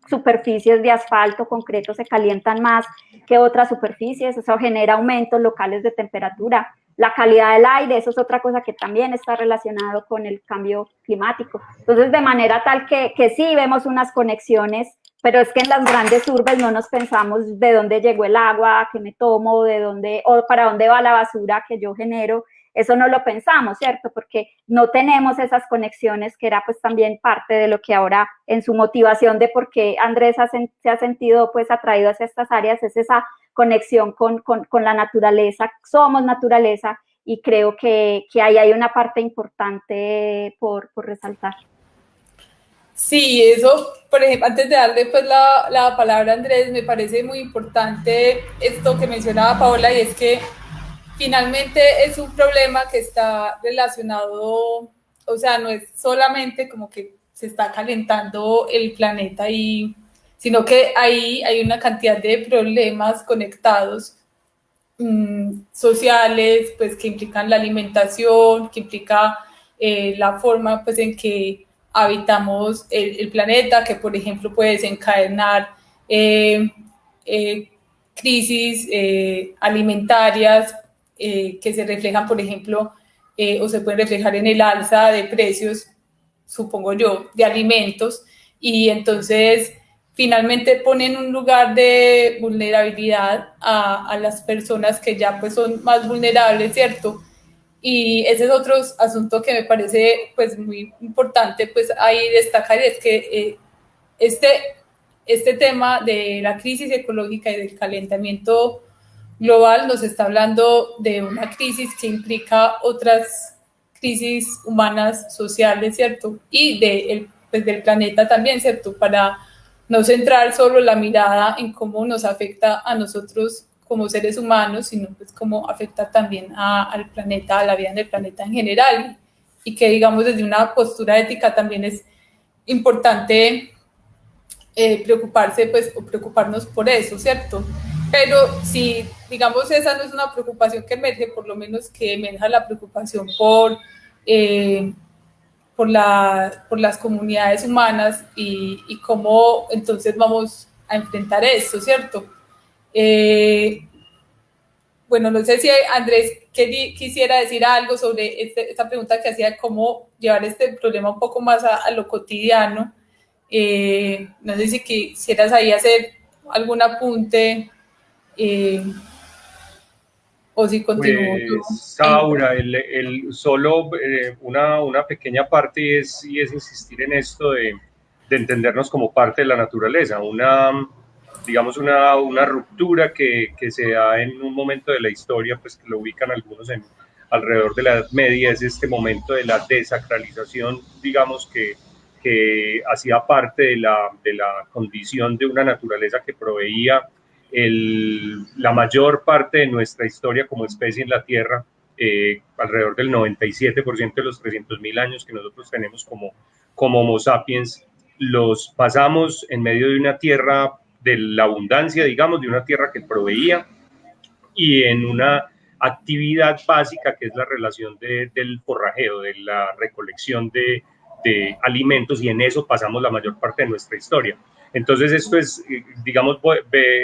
C: superficies de asfalto concreto se calientan más que otras superficies, eso genera aumentos locales de temperatura. La calidad del aire, eso es otra cosa que también está relacionado con el cambio climático. Entonces, de manera tal que, que sí vemos unas conexiones, pero es que en las grandes urbes no nos pensamos de dónde llegó el agua que me tomo, de dónde, o para dónde va la basura que yo genero, eso no lo pensamos, ¿cierto? Porque no tenemos esas conexiones que era pues también parte de lo que ahora en su motivación de por qué Andrés se ha sentido pues atraído hacia estas áreas es esa conexión con, la naturaleza, somos naturaleza y creo que, ahí hay una parte importante por, resaltar.
B: Sí, eso, por ejemplo, antes de darle pues la, la palabra a Andrés, me parece muy importante esto que mencionaba Paola y es que finalmente es un problema que está relacionado, o sea, no es solamente como que se está calentando el planeta y sino que ahí hay una cantidad de problemas conectados mm, sociales, pues que implican la alimentación, que implica eh, la forma pues en que habitamos el, planeta, que por ejemplo puede desencadenar eh, eh, crisis alimentarias eh, que se reflejan, por ejemplo, eh, o se pueden reflejar en el alza de precios, supongo yo, de alimentos, y entonces finalmente ponen un lugar de vulnerabilidad a, a, las personas que ya pues son más vulnerables, ¿cierto? Y ese es otro asunto que me parece pues muy importante pues ahí destacar, es que eh, este, este tema de la crisis ecológica y del calentamiento global nos está hablando de una crisis que implica otras crisis humanas, sociales, ¿cierto? Y pues, del planeta también, ¿cierto? Para no centrar solo la mirada en cómo nos afecta a nosotros como seres humanos, sino pues cómo afecta también al planeta, a la vida del planeta en general. y que digamos desde una postura ética también es importante eh, preocuparse pues o preocuparnos por eso, ¿cierto? Pero si digamos esa no es una preocupación que emerge, por lo menos que emerja la preocupación por, eh, por, la, por las comunidades humanas y, cómo entonces vamos a enfrentar esto, ¿cierto? Eh, bueno, no sé si Andrés quisiera decir algo sobre este, esta pregunta que hacía, cómo llevar este problema un poco más a, lo cotidiano. Eh, no sé si quisieras ahí hacer algún apunte eh, o si continúo.
D: Pues, Saura, el, el, solo eh, una, una, pequeña parte es, y es insistir en esto de, de entendernos como parte de la naturaleza, una digamos, una, una ruptura que, que, se da en un momento de la historia, pues que lo ubican algunos en, alrededor de la Edad Media, es este momento de la desacralización, digamos, que, que hacía parte de la, de la condición de una naturaleza que proveía el, la mayor parte de nuestra historia como especie en la Tierra, eh, alrededor del 97% de los 300.000 años que nosotros tenemos como, como Homo sapiens, los pasamos en medio de una Tierra de la abundancia, digamos, de una tierra que proveía y en una actividad básica que es la relación del forrajeo, de la recolección de, alimentos y en eso pasamos la mayor parte de nuestra historia. Entonces esto es, digamos,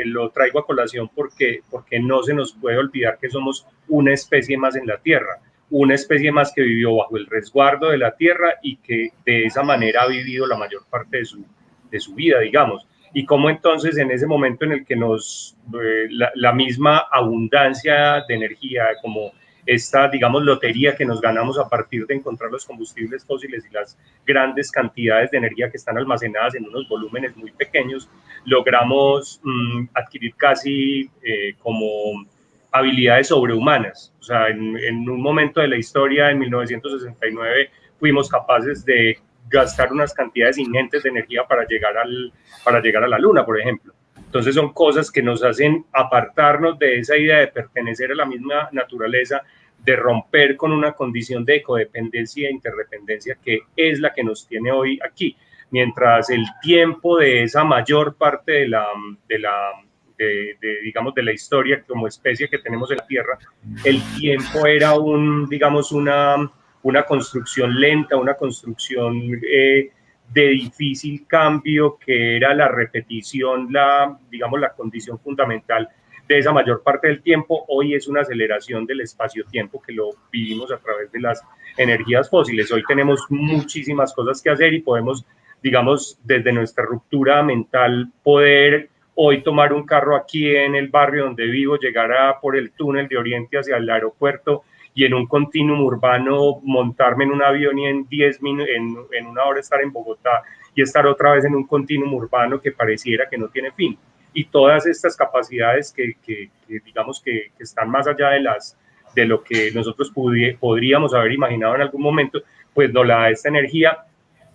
D: lo traigo a colación porque, porque no se nos puede olvidar que somos una especie más en la Tierra, una especie más que vivió bajo el resguardo de la Tierra y que de esa manera ha vivido la mayor parte de su, de su vida, digamos. Y cómo entonces en ese momento en el que nos, eh, la, misma abundancia de energía, como esta, digamos, lotería que nos ganamos a partir de encontrar los combustibles fósiles y las grandes cantidades de energía que están almacenadas en unos volúmenes muy pequeños, logramos mm, adquirir casi eh, como habilidades sobrehumanas. O sea, en, en un momento de la historia, en 1969, fuimos capaces de gastar unas cantidades ingentes de energía para llegar, al, para llegar a la luna, por ejemplo. Entonces son cosas que nos hacen apartarnos de esa idea de pertenecer a la misma naturaleza, de romper con una condición de codependencia e interdependencia que es la que nos tiene hoy aquí. Mientras el tiempo de esa mayor parte de la, de la de, digamos, de la historia como especie que tenemos en la Tierra, el tiempo era un, digamos, una, una construcción lenta, una construcción eh, de difícil cambio, que era la repetición, la, digamos, la condición fundamental de esa mayor parte del tiempo. Hoy es una aceleración del espacio-tiempo que lo vivimos a través de las energías fósiles. Hoy tenemos muchísimas cosas que hacer y podemos, digamos, desde nuestra ruptura mental, poder hoy tomar un carro aquí en el barrio donde vivo, llegar a, por el túnel de Oriente hacia el aeropuerto y en un continuum urbano montarme en un avión y en 10 minutos, en, en, una hora estar en Bogotá y estar otra vez en un continuum urbano que pareciera que no tiene fin. Y todas estas capacidades que, que, digamos que, que, están más allá de, las, de lo que nosotros podríamos haber imaginado en algún momento, pues nos la da esta energía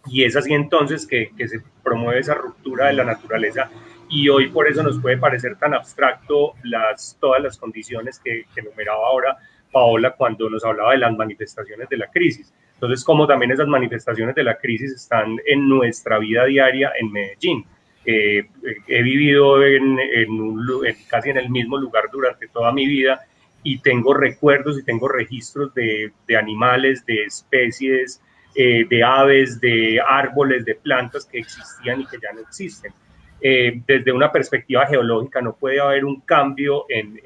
D: y es así entonces que, que se promueve esa ruptura de la naturaleza y hoy por eso nos puede parecer tan abstracto las, todas las condiciones que, que enumeraba ahora Paola cuando nos hablaba de las manifestaciones de la crisis. Entonces, como también esas manifestaciones de la crisis están en nuestra vida diaria en Medellín. Eh, he vivido en, casi en el mismo lugar durante toda mi vida y tengo recuerdos y tengo registros de, animales, de especies, eh, de aves, de árboles, de plantas que existían y que ya no existen. Eh, desde una perspectiva geológica no puede haber un cambio en,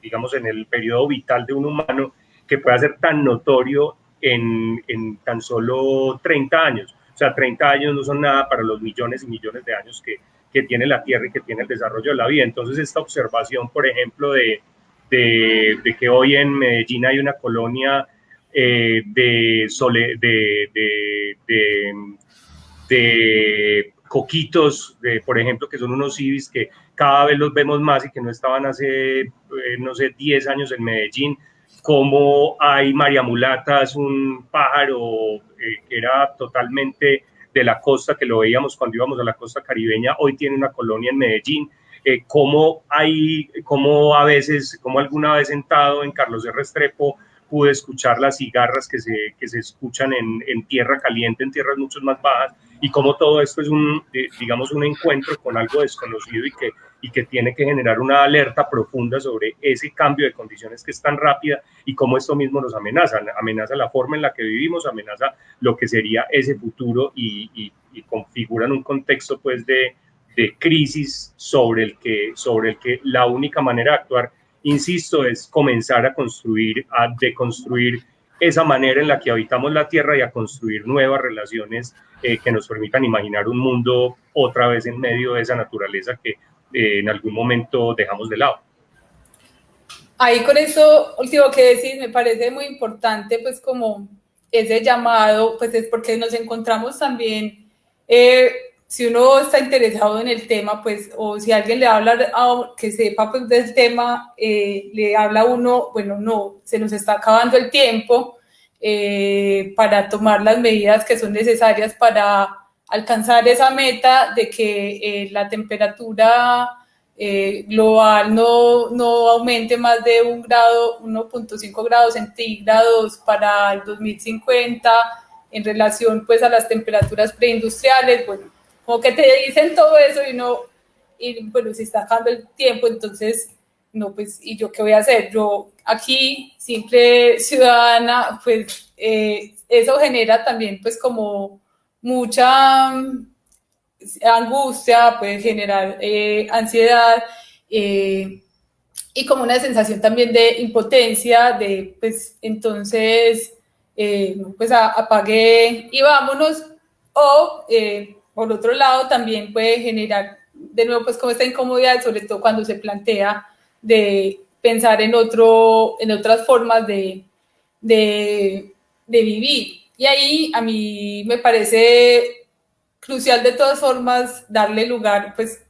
D: digamos, en el periodo vital de un humano que pueda ser tan notorio en, en, tan solo 30 años. O sea, 30 años no son nada para los millones y millones de años que, que tiene la Tierra y que tiene el desarrollo de la vida. Entonces, esta observación, por ejemplo, de, de, que hoy en Medellín hay una colonia eh, de, sole, de, de, coquitos, por ejemplo, que son unos civis que cada vez los vemos más y que no estaban hace, eh, no sé, 10 años en Medellín, como hay mariamulatas, un pájaro eh, que era totalmente de la costa, que lo veíamos cuando íbamos a la costa caribeña, hoy tiene una colonia en Medellín, eh, como hay, como a veces, como alguna vez sentado en Carlos de Restrepo, pude escuchar las cigarras que se, que se escuchan en, en, tierra caliente, en tierras mucho más bajas, y cómo todo esto es un, digamos, un encuentro con algo desconocido y que, y que tiene que generar una alerta profunda sobre ese cambio de condiciones que es tan rápida y cómo esto mismo nos amenaza, amenaza la forma en la que vivimos, amenaza lo que sería ese futuro y, y, y configuran un contexto pues de, de crisis sobre el, que, sobre el que la única manera de actuar insisto, es comenzar a construir, a deconstruir esa manera en la que habitamos la Tierra y a construir nuevas relaciones eh, que nos permitan imaginar un mundo otra vez en medio de esa naturaleza que en algún momento dejamos de lado.
B: Ahí con eso último que decís, me parece muy importante, pues como ese llamado, pues es porque nos encontramos también eh, si uno está interesado en el tema, pues, o si alguien le habla, que sepa pues, del tema, eh, le habla a uno, bueno, no, se nos está acabando el tiempo eh, para tomar las medidas que son necesarias para alcanzar esa meta de que eh, la temperatura global no, no aumente más de un grado, 1.5 grados centígrados para el 2050 en relación pues a las temperaturas preindustriales, bueno, como que te dicen todo eso y no, y bueno, si está acabando el tiempo, entonces, no, pues, ¿y yo qué voy a hacer? Yo aquí, simple ciudadana, pues, eh, eso genera también, pues, como mucha angustia, puede generar eh, ansiedad eh, y como una sensación también de impotencia, de, pues, entonces, pues, apague y vámonos, o por otro lado, también puede generar, de nuevo, pues como esta incomodidad, sobre todo cuando se plantea de pensar en, otro, en otras formas de, de vivir. Y ahí a mí me parece crucial de todas formas darle lugar pues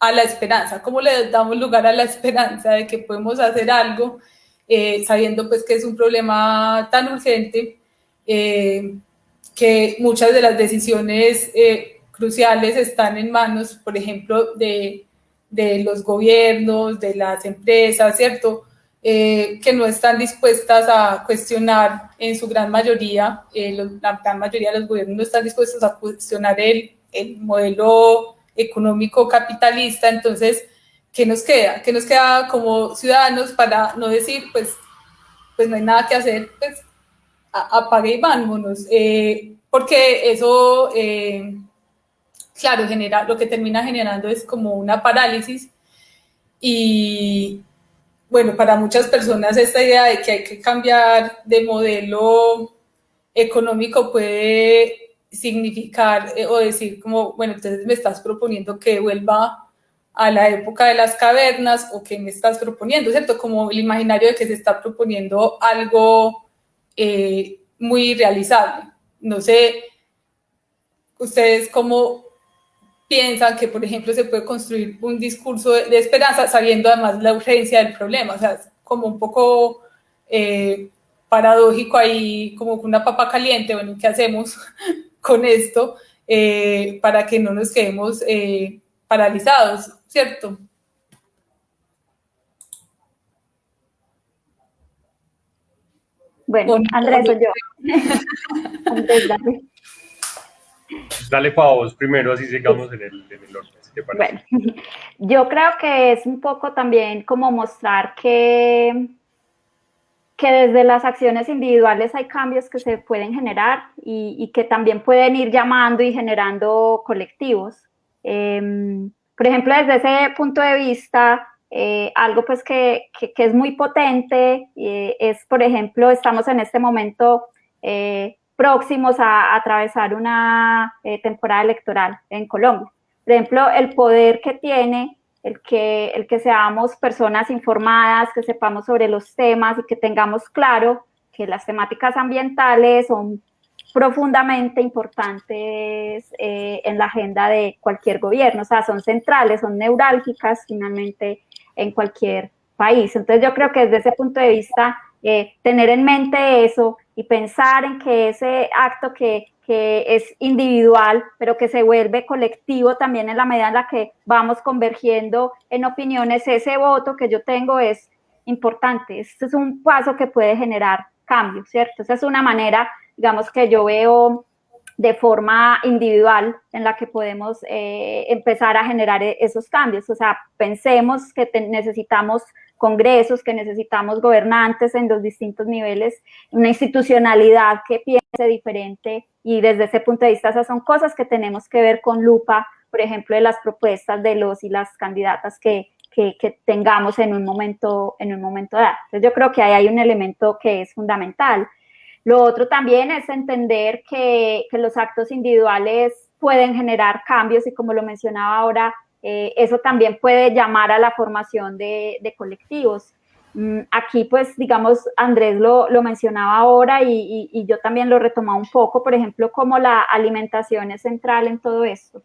B: a la esperanza. ¿Cómo le damos lugar a la esperanza de que podemos hacer algo eh, sabiendo pues que es un problema tan urgente eh, que muchas de las decisiones eh, cruciales están en manos, por ejemplo, de, de los gobiernos, de las empresas, ¿cierto? Eh, que no están dispuestas a cuestionar en su gran mayoría, eh, la gran mayoría de los gobiernos no están dispuestos a cuestionar el, el modelo económico capitalista, entonces, ¿qué nos queda? ¿Qué nos queda como ciudadanos para no decir, pues, pues no hay nada que hacer, pues apague y vámonos? Eh, porque eso claro, genera, lo que termina generando es como una parálisis y bueno, para muchas personas esta idea de que hay que cambiar de modelo económico puede significar eh, o decir como, bueno, entonces me estás proponiendo que vuelva a la época de las cavernas o que me estás proponiendo, ¿cierto? Como el imaginario de que se está proponiendo algo eh, muy realizable. No sé, ustedes cómo piensan que, por ejemplo, se puede construir un discurso de, esperanza sabiendo además la urgencia del problema. O sea, es como un poco eh, paradójico ahí, como una papa caliente. Bueno, ¿qué hacemos con esto eh, para que no nos quedemos eh, paralizados, ¿cierto?
C: Bueno, Andrés, soy yo. Andrés, dale.
D: Dale para vos primero, así sigamos en el, en el orden.
C: Bueno, yo creo que es un poco también como mostrar que, que desde las acciones individuales hay cambios que se pueden generar y, que también pueden ir llamando y generando colectivos. Em, por ejemplo, desde ese punto de vista, eh, algo pues que, que, que, es muy potente eh, es, por ejemplo, estamos en este momento eh, próximos a, atravesar una eh, temporada electoral en Colombia. Por ejemplo, el poder que tiene el que, el que seamos personas informadas, que sepamos sobre los temas y que tengamos claro que las temáticas ambientales son profundamente importantes eh, en la agenda de cualquier gobierno, o sea, son centrales, son neurálgicas finalmente en cualquier país. Entonces yo creo que desde ese punto de vista, eh, tener en mente eso y pensar en que ese acto que, que, es individual, pero que se vuelve colectivo también en la medida en la que vamos convergiendo en opiniones, ese voto que yo tengo es importante. Este es un paso que puede generar cambio, ¿cierto? Esa es una manera, digamos, que yo veo de forma individual en la que podemos eh, empezar a generar e-, esos cambios. O sea, pensemos que necesitamos congresos, que necesitamos gobernantes en los distintos niveles, una institucionalidad que piense diferente y desde ese punto de vista esas son cosas que tenemos que ver con lupa, por ejemplo, de las propuestas de los y las candidatas que, que, tengamos en un momento, en un momento dado. Entonces yo creo que ahí hay un elemento que es fundamental. Lo otro también es entender que, que los actos individuales pueden generar cambios y como lo mencionaba ahora, eh, eso también puede llamar a la formación de, colectivos. Mm, aquí, pues, digamos, Andrés lo, lo mencionaba ahora y, yo también lo retomaba un poco, por ejemplo, como la alimentación es central en todo esto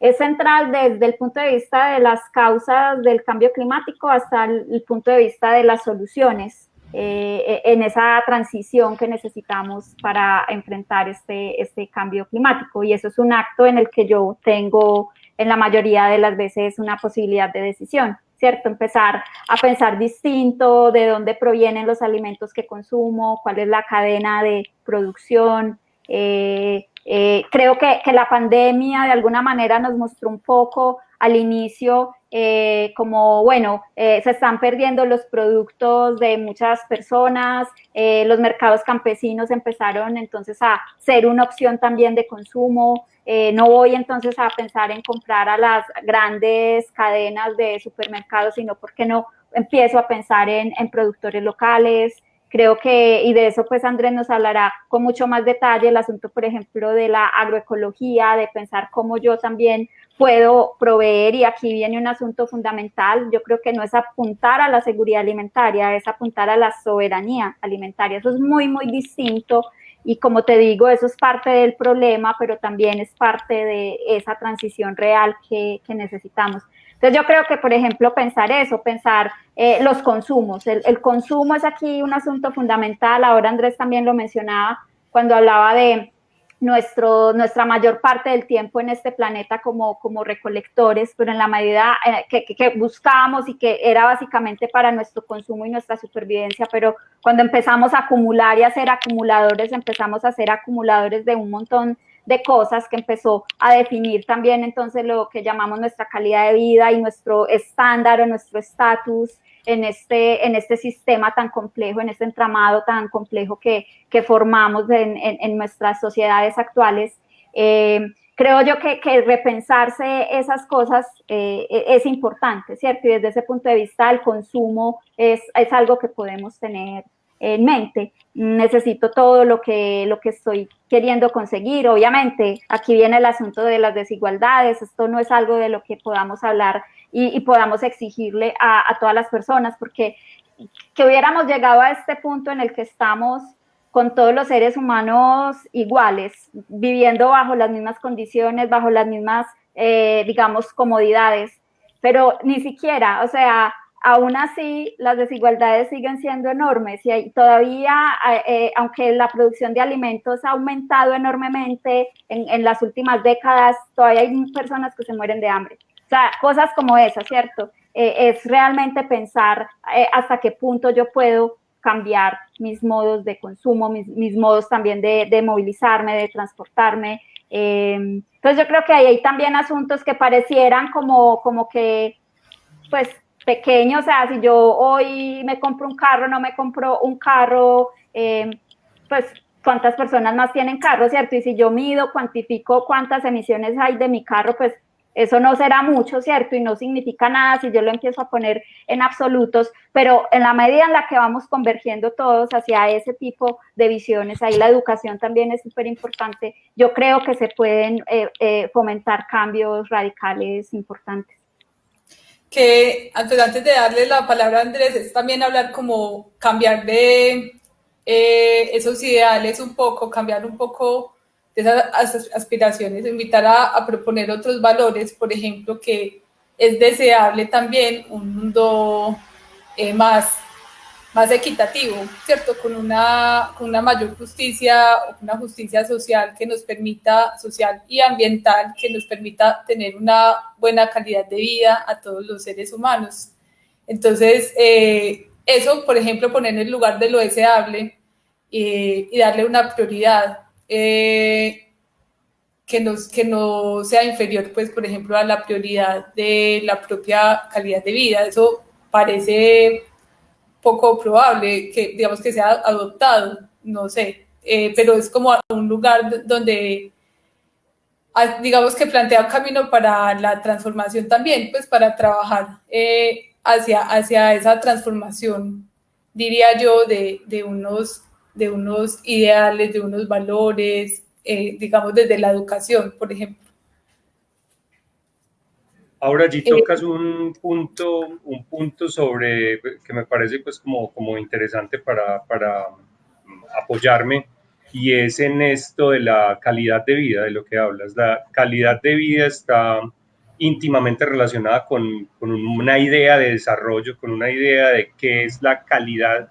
C: es central desde el punto de vista de las causas del cambio climático hasta el, punto de vista de las soluciones eh, en esa transición que necesitamos para enfrentar este, este cambio climático. Y eso es un acto en el que yo tengo en la mayoría de las veces una posibilidad de decisión. ¿cierto? Empezar a pensar distinto, de dónde provienen los alimentos que consumo, cuál es la cadena de producción, eh, eh, creo que, que, la pandemia de alguna manera nos mostró un poco al inicio eh, como, bueno, eh, se están perdiendo los productos de muchas personas, los mercados campesinos empezaron entonces a ser una opción también de consumo, no voy entonces a pensar en comprar a las grandes cadenas de supermercados, sino porque no empiezo a pensar en, en productores locales, Creo que, y de eso pues Andrés nos hablará con mucho más detalle, el asunto, por ejemplo, de la agroecología, de pensar cómo yo también puedo proveer, y aquí viene un asunto fundamental, yo creo que no es apuntar a la seguridad alimentaria, es apuntar a la soberanía alimentaria, eso es muy, muy distinto, y como te digo, eso es parte del problema, pero también es parte de esa transición real que, que necesitamos. Entonces yo creo que, por ejemplo, pensar eso, pensar eh, los consumos, el, consumo es aquí un asunto fundamental, ahora Andrés también lo mencionaba cuando hablaba de nuestro, nuestra mayor parte del tiempo en este planeta como, como recolectores, pero en la medida eh, que, que, buscábamos y que era básicamente para nuestro consumo y nuestra supervivencia, pero cuando empezamos a acumular y a ser acumuladores, empezamos a ser acumuladores de un montón de cosas que empezó a definir también entonces lo que llamamos nuestra calidad de vida y nuestro estándar o nuestro estatus en este, en este sistema tan complejo, en este entramado tan complejo que, que formamos en, en, nuestras sociedades actuales. Eh, creo yo que, que, repensarse esas cosas eh, es importante, ¿cierto? Y desde ese punto de vista el consumo es, es algo que podemos tener en mente. Necesito todo lo que, lo que estoy queriendo conseguir. Obviamente, aquí viene el asunto de las desigualdades. Esto no es algo de lo que podamos hablar y, podamos exigirle a, a, todas las personas, porque que hubiéramos llegado a este punto en el que estamos con todos los seres humanos iguales, viviendo bajo las mismas condiciones, bajo las mismas, eh, digamos, comodidades, pero ni siquiera, o sea, aún así las desigualdades siguen siendo enormes y hay, todavía, eh, eh, aunque la producción de alimentos ha aumentado enormemente en, en, las últimas décadas, todavía hay personas que se mueren de hambre. O sea, cosas como esas, ¿cierto? Eh, es realmente pensar hasta qué punto yo puedo cambiar mis modos de consumo, mis, mis modos también de, movilizarme, de transportarme. entonces yo creo que hay, hay también asuntos que parecieran como, como que, pues, pequeño, o sea, si yo hoy me compro un carro, no me compro un carro, eh, pues cuántas personas más tienen carro, ¿cierto? Y si yo mido, cuantifico cuántas emisiones hay de mi carro, pues eso no será mucho, ¿cierto? Y no significa nada si yo lo empiezo a poner en absolutos, pero en la medida en la que vamos convergiendo todos hacia ese tipo de visiones, ahí la educación también es súper importante, yo creo que se pueden eh, eh, fomentar cambios radicales importantes
B: que antes, de darle la palabra a Andrés, es también hablar como cambiar de eh, esos ideales un poco, cambiar un poco de esas aspiraciones, invitar a, proponer otros valores, por ejemplo, que es deseable también un mundo eh, más más equitativo, ¿cierto? Con una, con una mayor justicia, una justicia social que nos permita, social y ambiental, que nos permita tener una buena calidad de vida a todos los seres humanos. Entonces, eh, eso, por ejemplo, poner en el lugar de lo deseable, y darle una prioridad eh, que, nos, que no sea inferior, pues, por ejemplo, a la prioridad de la propia calidad de vida. Eso parece poco probable que, digamos, que sea adoptado, no sé, eh, pero es como un lugar donde, ah, digamos, que plantea un camino para la transformación también, pues, para trabajar eh, hacia, hacia esa transformación, diría yo, de, de, unos, de unos ideales, de unos valores, eh, digamos, desde la educación, por ejemplo.
D: Ahora allí tocas un punto, un punto sobre que me parece pues como, como interesante para, para apoyarme y es en esto de la calidad de vida, de lo que hablas. La calidad de vida está íntimamente relacionada con, con, una idea de desarrollo, con una idea de qué es la calidad,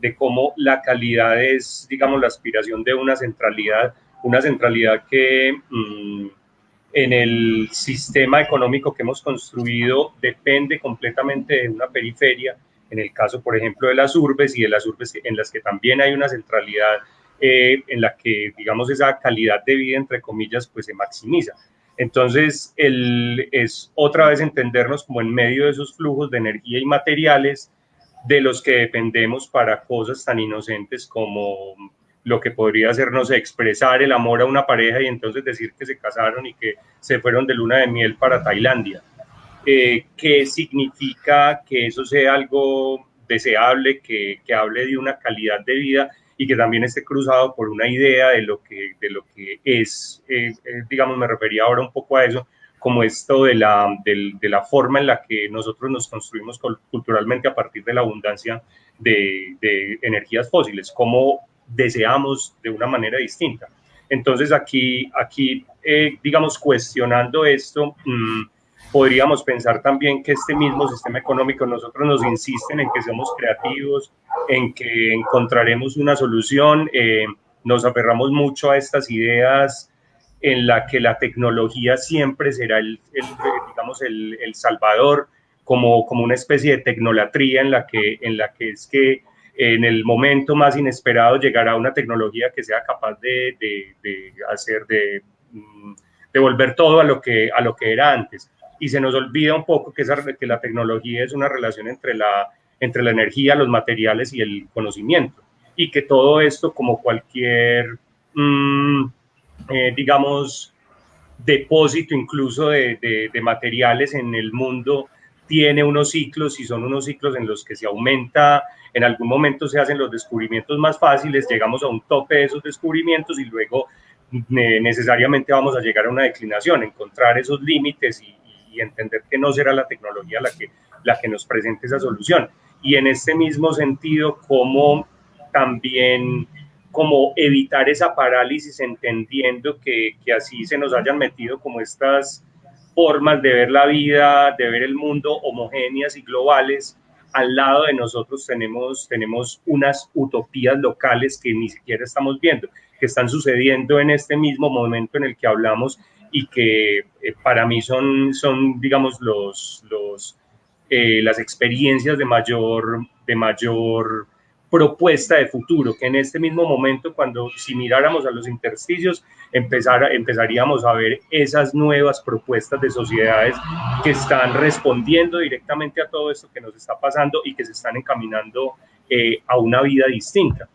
D: de cómo la calidad es, digamos, la aspiración de una centralidad, una centralidad que mm, en el sistema económico que hemos construido depende completamente de una periferia, en el caso, por ejemplo, de las urbes y de las urbes en las que también hay una centralidad eh, en la que, digamos, esa calidad de vida, entre comillas, pues se maximiza. Entonces, el, es otra vez entendernos como en medio de esos flujos de energía y materiales de los que dependemos para cosas tan inocentes como lo que podría ser, no sé, expresar el amor a una pareja y entonces decir que se casaron y que se fueron de luna de miel para Tailandia. Eh, ¿Qué significa que eso sea algo deseable, que, que, hable de una calidad de vida y que también esté cruzado por una idea de lo que, de lo que es, eh, eh, digamos, me refería ahora un poco a eso, como esto de la, de, la forma en la que nosotros nos construimos culturalmente a partir de la abundancia de, energías fósiles, cómo deseamos de una manera distinta. Entonces aquí, aquí eh, digamos, cuestionando esto, mmm, podríamos pensar también que este mismo sistema económico nosotros nos insisten en que seamos creativos, en que encontraremos una solución, eh, nos aferramos mucho a estas ideas en la que la tecnología siempre será el, digamos, el, el, salvador, como, como una especie de tecnolatría en la que, en la que es que en el momento más inesperado llegará una tecnología que sea capaz de, de, de hacer, de, mm, de, volver todo a lo, que, a lo que era antes. Y se nos olvida un poco que, esa, que la tecnología es una relación entre la, entre la energía, los materiales y el conocimiento. Y que todo esto, como cualquier, mmm, eh, digamos, depósito incluso de, de, materiales en el mundo, tiene unos ciclos y son unos ciclos en los que se aumenta en algún momento se hacen los descubrimientos más fáciles, llegamos a un tope de esos descubrimientos y luego necesariamente vamos a llegar a una declinación, encontrar esos límites y, y, entender que no será la tecnología la que, la que nos presente esa solución. Y en este mismo sentido, cómo también como evitar esa parálisis entendiendo que, que así se nos hayan metido como estas formas de ver la vida, de ver el mundo homogéneas y globales, al lado de nosotros tenemos, tenemos unas utopías locales que ni siquiera estamos viendo, que están sucediendo en este mismo momento en el que hablamos y que eh, para mí son, son digamos, los, los, eh, las experiencias de mayor, de mayor propuesta de futuro, que en este mismo momento, cuando si miráramos a los intersticios, empezar, empezaríamos a ver esas nuevas propuestas de sociedades que están respondiendo directamente a todo esto que nos está pasando y que se están encaminando eh, a una vida distinta.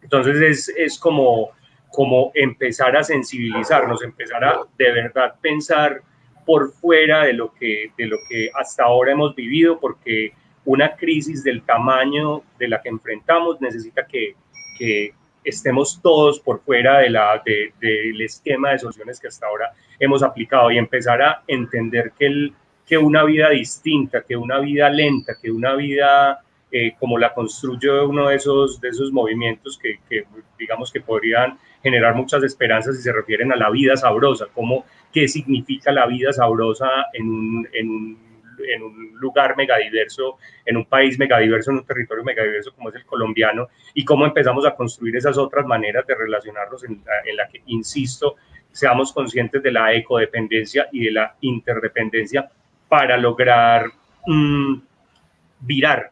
D: Entonces es, es como, como empezar a sensibilizarnos, empezar a de verdad pensar por fuera de lo que, de lo que hasta ahora hemos vivido, porque una crisis del tamaño de la que enfrentamos necesita que, que estemos todos por fuera de la, de, del esquema de soluciones que hasta ahora hemos aplicado y empezar a entender que, el, que una vida distinta, que una vida lenta, que una vida eh, como la construye uno de esos, de esos movimientos que, digamos que podrían generar muchas esperanzas y se refieren a la vida sabrosa, como qué significa la vida sabrosa en un, en un en un lugar megadiverso, en un país megadiverso, en un territorio megadiverso como es el colombiano, y cómo empezamos a construir esas otras maneras de relacionarnos en en la que, insisto, seamos conscientes de la ecodependencia y de la interdependencia para lograr mmm, virar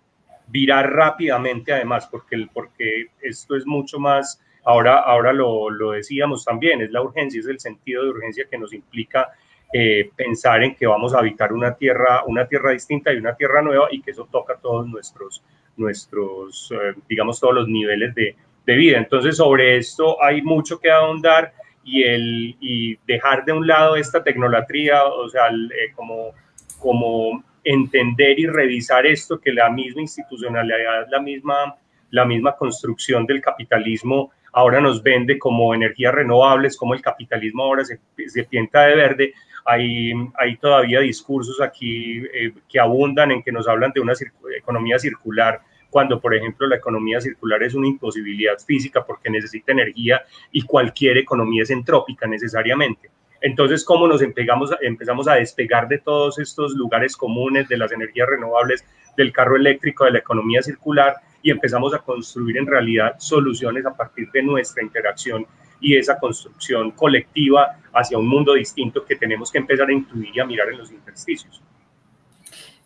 D: virar rápidamente además, porque, porque esto es mucho más, ahora, ahora lo, lo decíamos también, es la urgencia, es el sentido de urgencia que nos implica eh, pensar en que vamos a habitar una tierra, una tierra distinta y una tierra nueva y que eso toca todos nuestros, nuestros eh, digamos, todos los niveles de, de, vida. Entonces, sobre esto hay mucho que ahondar y, el, y dejar de un lado esta tecnolatría, o sea, eh, como, como entender y revisar esto, que la misma institucionalidad, la misma, la misma construcción del capitalismo ahora nos vende como energías renovables, como el capitalismo ahora se, se pinta de verde. Hay, hay todavía discursos aquí eh, que abundan en que nos hablan de una economía circular, cuando por ejemplo la economía circular es una imposibilidad física porque necesita energía y cualquier economía es entrópica necesariamente. Entonces, ¿cómo nos empezamos, empezamos a despegar de todos estos lugares comunes, de las energías renovables, del carro eléctrico, de la economía circular, y empezamos a construir en realidad soluciones a partir de nuestra interacción y esa construcción colectiva hacia un mundo distinto que tenemos que empezar a intuir y a mirar en los intersticios?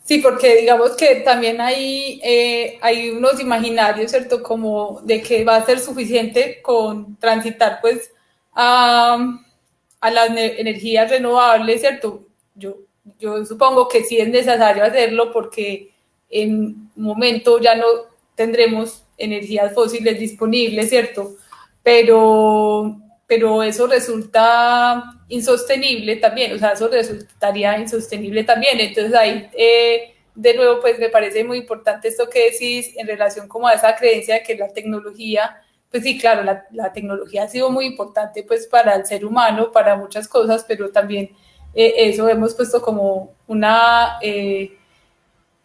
B: Sí, porque digamos que también hay, eh, hay unos imaginarios, ¿cierto? Como de que va a ser suficiente con transitar, pues, a a las energías renovables, ¿cierto? Yo, yo supongo que sí es necesario hacerlo porque en un momento ya no tendremos energías fósiles disponibles, ¿cierto? Pero, pero eso resulta insostenible también, o sea, eso resultaría insostenible también. Entonces ahí, eh, de nuevo, pues me parece muy importante esto que decís en relación como a esa creencia de que la tecnología pues sí, claro, la, tecnología ha sido muy importante pues para el ser humano, para muchas cosas, pero también eh, eso hemos puesto como una eh,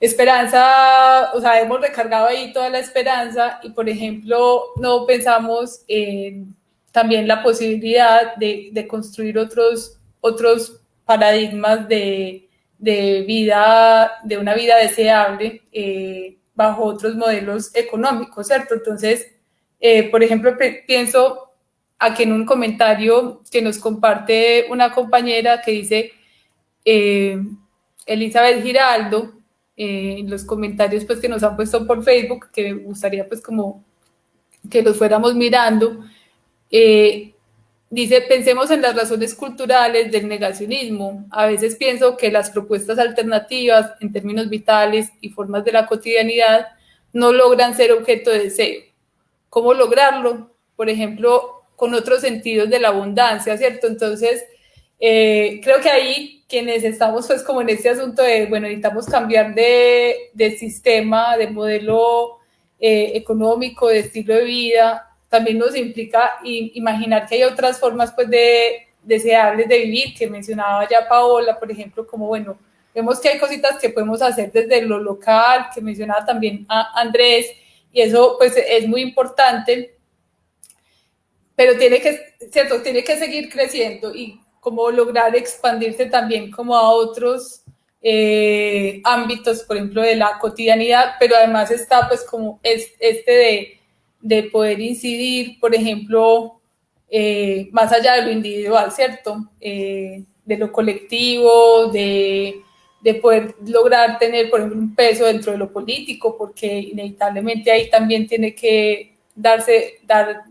B: esperanza, o sea, hemos recargado ahí toda la esperanza y, por ejemplo, no pensamos en también la posibilidad de, construir otros, otros paradigmas de, vida, de una vida deseable eh, bajo otros modelos económicos, ¿cierto? Entonces, eh, por ejemplo, pienso aquí en un comentario que nos comparte una compañera que dice, eh, Elizabeth Giraldo, eh, los comentarios pues que nos han puesto por Facebook, que me gustaría pues como que los fuéramos mirando, dice, pensemos en las razones culturales del negacionismo. A veces pienso que las propuestas alternativas en términos vitales y formas de la cotidianidad no logran ser objeto de deseo cómo lograrlo, por ejemplo, con otros sentidos de la abundancia, ¿cierto? Entonces, eh, creo que ahí quienes estamos pues como en este asunto de, bueno, necesitamos cambiar de, de sistema, de modelo eh, económico, de estilo de vida, también nos implica imaginar que hay otras formas pues de deseables de vivir, que mencionaba ya Paola, por ejemplo, como bueno, vemos que hay cositas que podemos hacer desde lo local, que mencionaba también a Andrés, y eso pues es muy importante, pero tiene que, ¿cierto? Tiene que seguir creciendo y como lograr expandirse también como a otros eh, ámbitos, por ejemplo, de la cotidianidad, pero además está pues como es, este de, de poder incidir, por ejemplo, eh, más allá de lo individual, ¿cierto? Eh, de lo colectivo, de de poder lograr tener, por ejemplo, un peso dentro de lo político, porque inevitablemente ahí también tiene que darse, dar,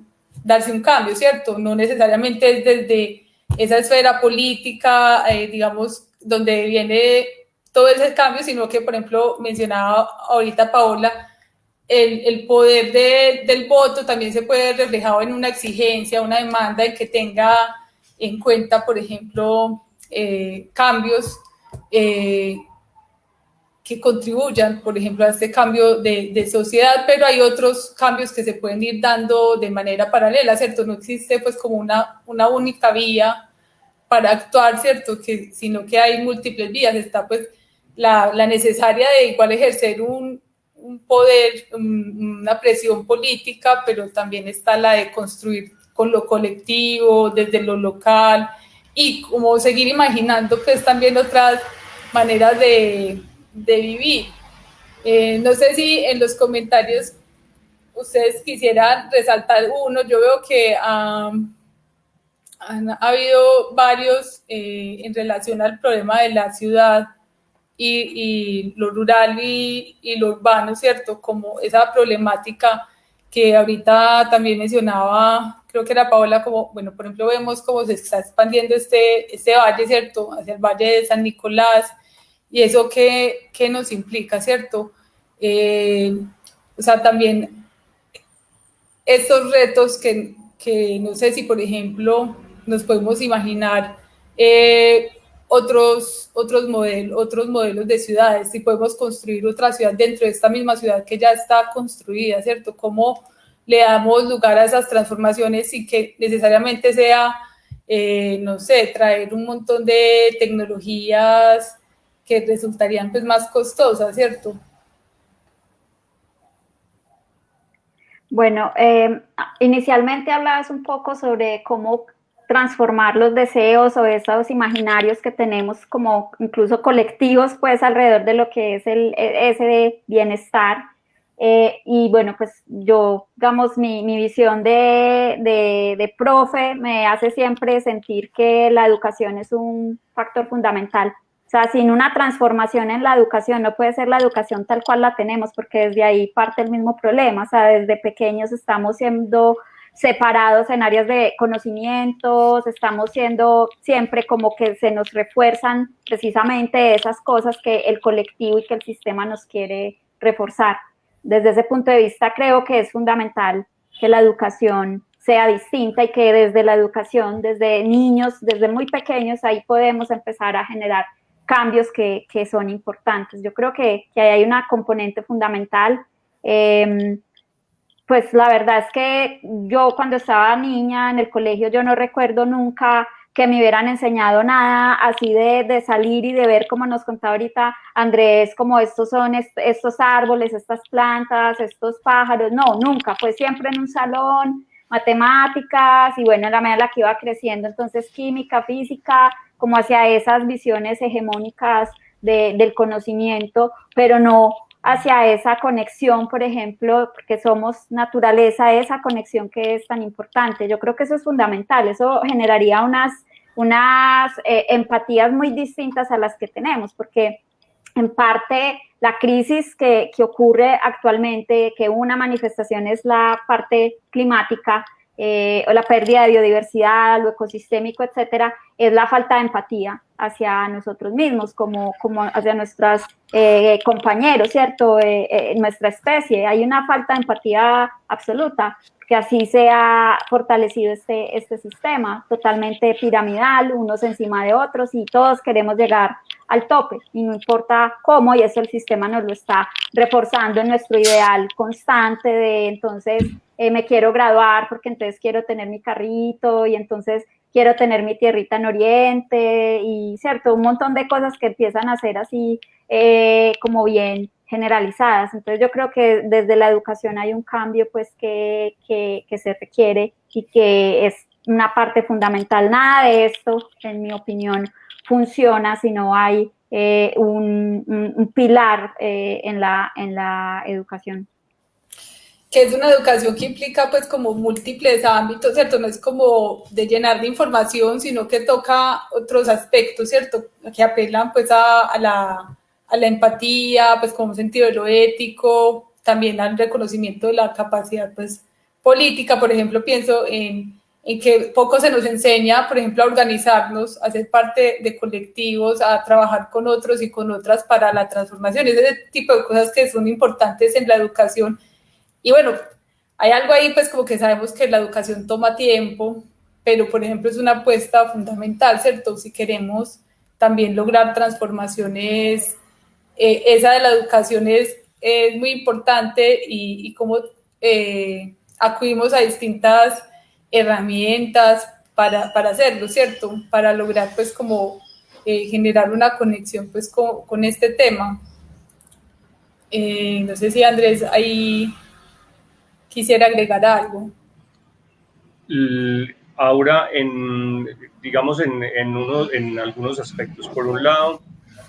B: darse un cambio, ¿cierto? No necesariamente es desde esa esfera política, eh, digamos, donde viene todo ese cambio, sino que, por ejemplo, mencionaba ahorita Paola, el, el poder de, del voto también se puede reflejado en una exigencia, una demanda en que tenga en cuenta, por ejemplo, eh, cambios eh, que contribuyan, por ejemplo, a este cambio de, sociedad, pero hay otros cambios que se pueden ir dando de manera paralela, ¿cierto? No existe pues como una, una única vía para actuar, ¿cierto? Que, sino que hay múltiples vías. Está pues la, la necesaria de igual ejercer un, un poder, una presión política, pero también está la de construir con lo colectivo, desde lo local, y como seguir imaginando pues también otras maneras de, vivir. Eh, no sé si en los comentarios ustedes quisieran resaltar uno, yo veo que han habido varios eh, en relación al problema de la ciudad y, lo rural y, y, lo urbano, ¿cierto? Como esa problemática que ahorita también mencionaba, creo que era Paola, como, bueno, por ejemplo, vemos cómo se está expandiendo este, este valle, ¿cierto? Hacia el valle de San Nicolás, y eso qué, qué nos implica, ¿cierto? Eh, o sea, también estos retos que, que, no sé si, por ejemplo, nos podemos imaginar eh, otros, otros, modelos, otros modelos de ciudades, si podemos construir otra ciudad dentro de esta misma ciudad que ya está construida, ¿cierto? ¿Cómo le damos lugar a esas transformaciones y que necesariamente sea, eh, no sé, traer un montón de tecnologías que resultarían pues más costosas, ¿cierto?
C: Bueno, eh, inicialmente hablabas un poco sobre cómo transformar los deseos o esos imaginarios que tenemos como incluso colectivos pues alrededor de lo que es el, e, ese bienestar. Eh, y bueno, pues yo, digamos, mi, mi visión de, de, de, profe me hace siempre sentir que la educación es un factor fundamental. O sea, sin una transformación en la educación, no puede ser la educación tal cual la tenemos, porque desde ahí parte el mismo problema. O sea, desde pequeños estamos siendo separados en áreas de conocimientos, estamos siendo siempre como que se nos refuerzan precisamente esas cosas que el colectivo y que el sistema nos quiere reforzar. Desde ese punto de vista creo que es fundamental que la educación sea distinta y que desde la educación, desde niños, desde muy pequeños, ahí podemos empezar a generar cambios que, que son importantes. Yo creo que, que hay una componente fundamental. Eh, pues la verdad es que yo cuando estaba niña en el colegio yo no recuerdo nunca que me hubieran enseñado nada así de, de salir y de ver como nos contaba ahorita Andrés, como estos son estos árboles, estas plantas, estos pájaros, no, nunca, fue siempre en un salón, matemáticas y bueno, en la medida en la que iba creciendo, entonces química, física, como hacia esas visiones hegemónicas de, del conocimiento, pero no hacia esa conexión, por ejemplo, porque somos naturaleza, esa conexión que es tan importante. Yo creo que eso es fundamental, eso generaría unas, unas eh, empatías muy distintas a las que tenemos, porque en parte la crisis que, ocurre actualmente, que una manifestación es la parte climática, eh, o la pérdida de biodiversidad, lo ecosistémico, etcétera, es la falta de empatía hacia nosotros mismos, como, como hacia nuestros eh, compañeros, ¿cierto? Eh, nuestra especie. Hay una falta de empatía absoluta, que así se ha fortalecido este, este sistema, totalmente piramidal, unos encima de otros, y todos queremos llegar al tope, y no importa cómo, y eso el sistema nos lo está reforzando en nuestro ideal constante de entonces eh, me quiero graduar porque entonces quiero tener mi carrito y entonces quiero tener mi tierrita en Oriente y cierto, un montón de cosas que empiezan a ser así eh, como bien generalizadas. Entonces yo creo que desde la educación hay un cambio pues que, que, que se requiere y que es una parte fundamental. Nada de esto, en mi opinión, funciona si no hay eh, un, un, pilar eh, en, la, en la educación
B: que es una educación que implica pues como múltiples ámbitos, ¿cierto? No es como de llenar de información, sino que toca otros aspectos, ¿cierto? Que apelan pues a, a la, a la empatía, pues como sentido de lo ético, también al reconocimiento de la capacidad pues política, por ejemplo, pienso en, en que poco se nos enseña, por ejemplo, a organizarnos, a ser parte de colectivos, a trabajar con otros y con otras para la transformación, ese tipo de cosas que son importantes en la educación y bueno, hay algo ahí, pues como que sabemos que la educación toma tiempo, pero por ejemplo es una apuesta fundamental, ¿cierto? Si queremos también lograr transformaciones, eh, esa de la educación es, es muy importante y, y cómo eh, acudimos a distintas herramientas para, para, hacerlo, ¿cierto? Para lograr pues como eh, generar una conexión pues con, este tema. No sé si Andrés ahí quisiera agregar algo.
D: Ahora, digamos, en, en, uno, en algunos aspectos. Por un lado,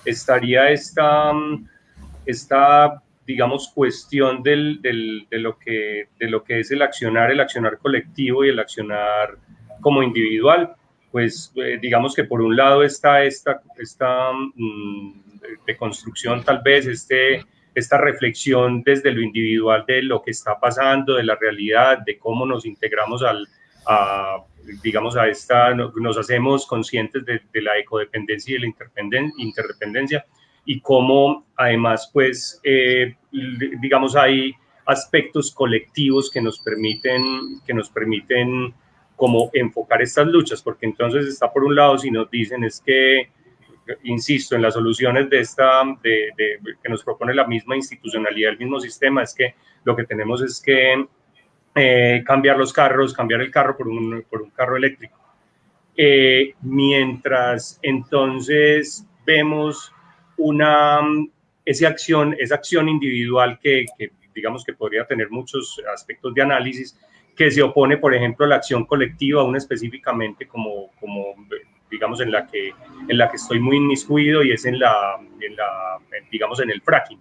D: estaría esta, esta digamos, cuestión de, lo que, es el accionar, el accionar colectivo y el accionar como individual. Pues, eh, digamos que por un lado está esta, esta mm, construcción tal vez, este, esta reflexión desde lo individual de lo que está pasando, de la realidad, de cómo nos integramos al, a, digamos, a esta, nos hacemos conscientes de, la ecodependencia y de la interdependencia y cómo además, pues, eh, digamos, hay aspectos colectivos que nos permiten, que nos permiten como enfocar estas luchas, porque entonces está por un lado, si nos dicen es que, insisto, en las soluciones de esta, de, que nos propone la misma institucionalidad, el mismo sistema, es que lo que tenemos es que eh, cambiar los carros, cambiar el carro por un, por un carro eléctrico. Eh, mientras entonces vemos una, esa acción, esa acción individual que, que digamos que podría tener muchos aspectos de análisis, que se opone, por ejemplo, a la acción colectiva, una específicamente como, como digamos, en la, que, en la que estoy muy inmiscuido y es en la, digamos, en el fracking.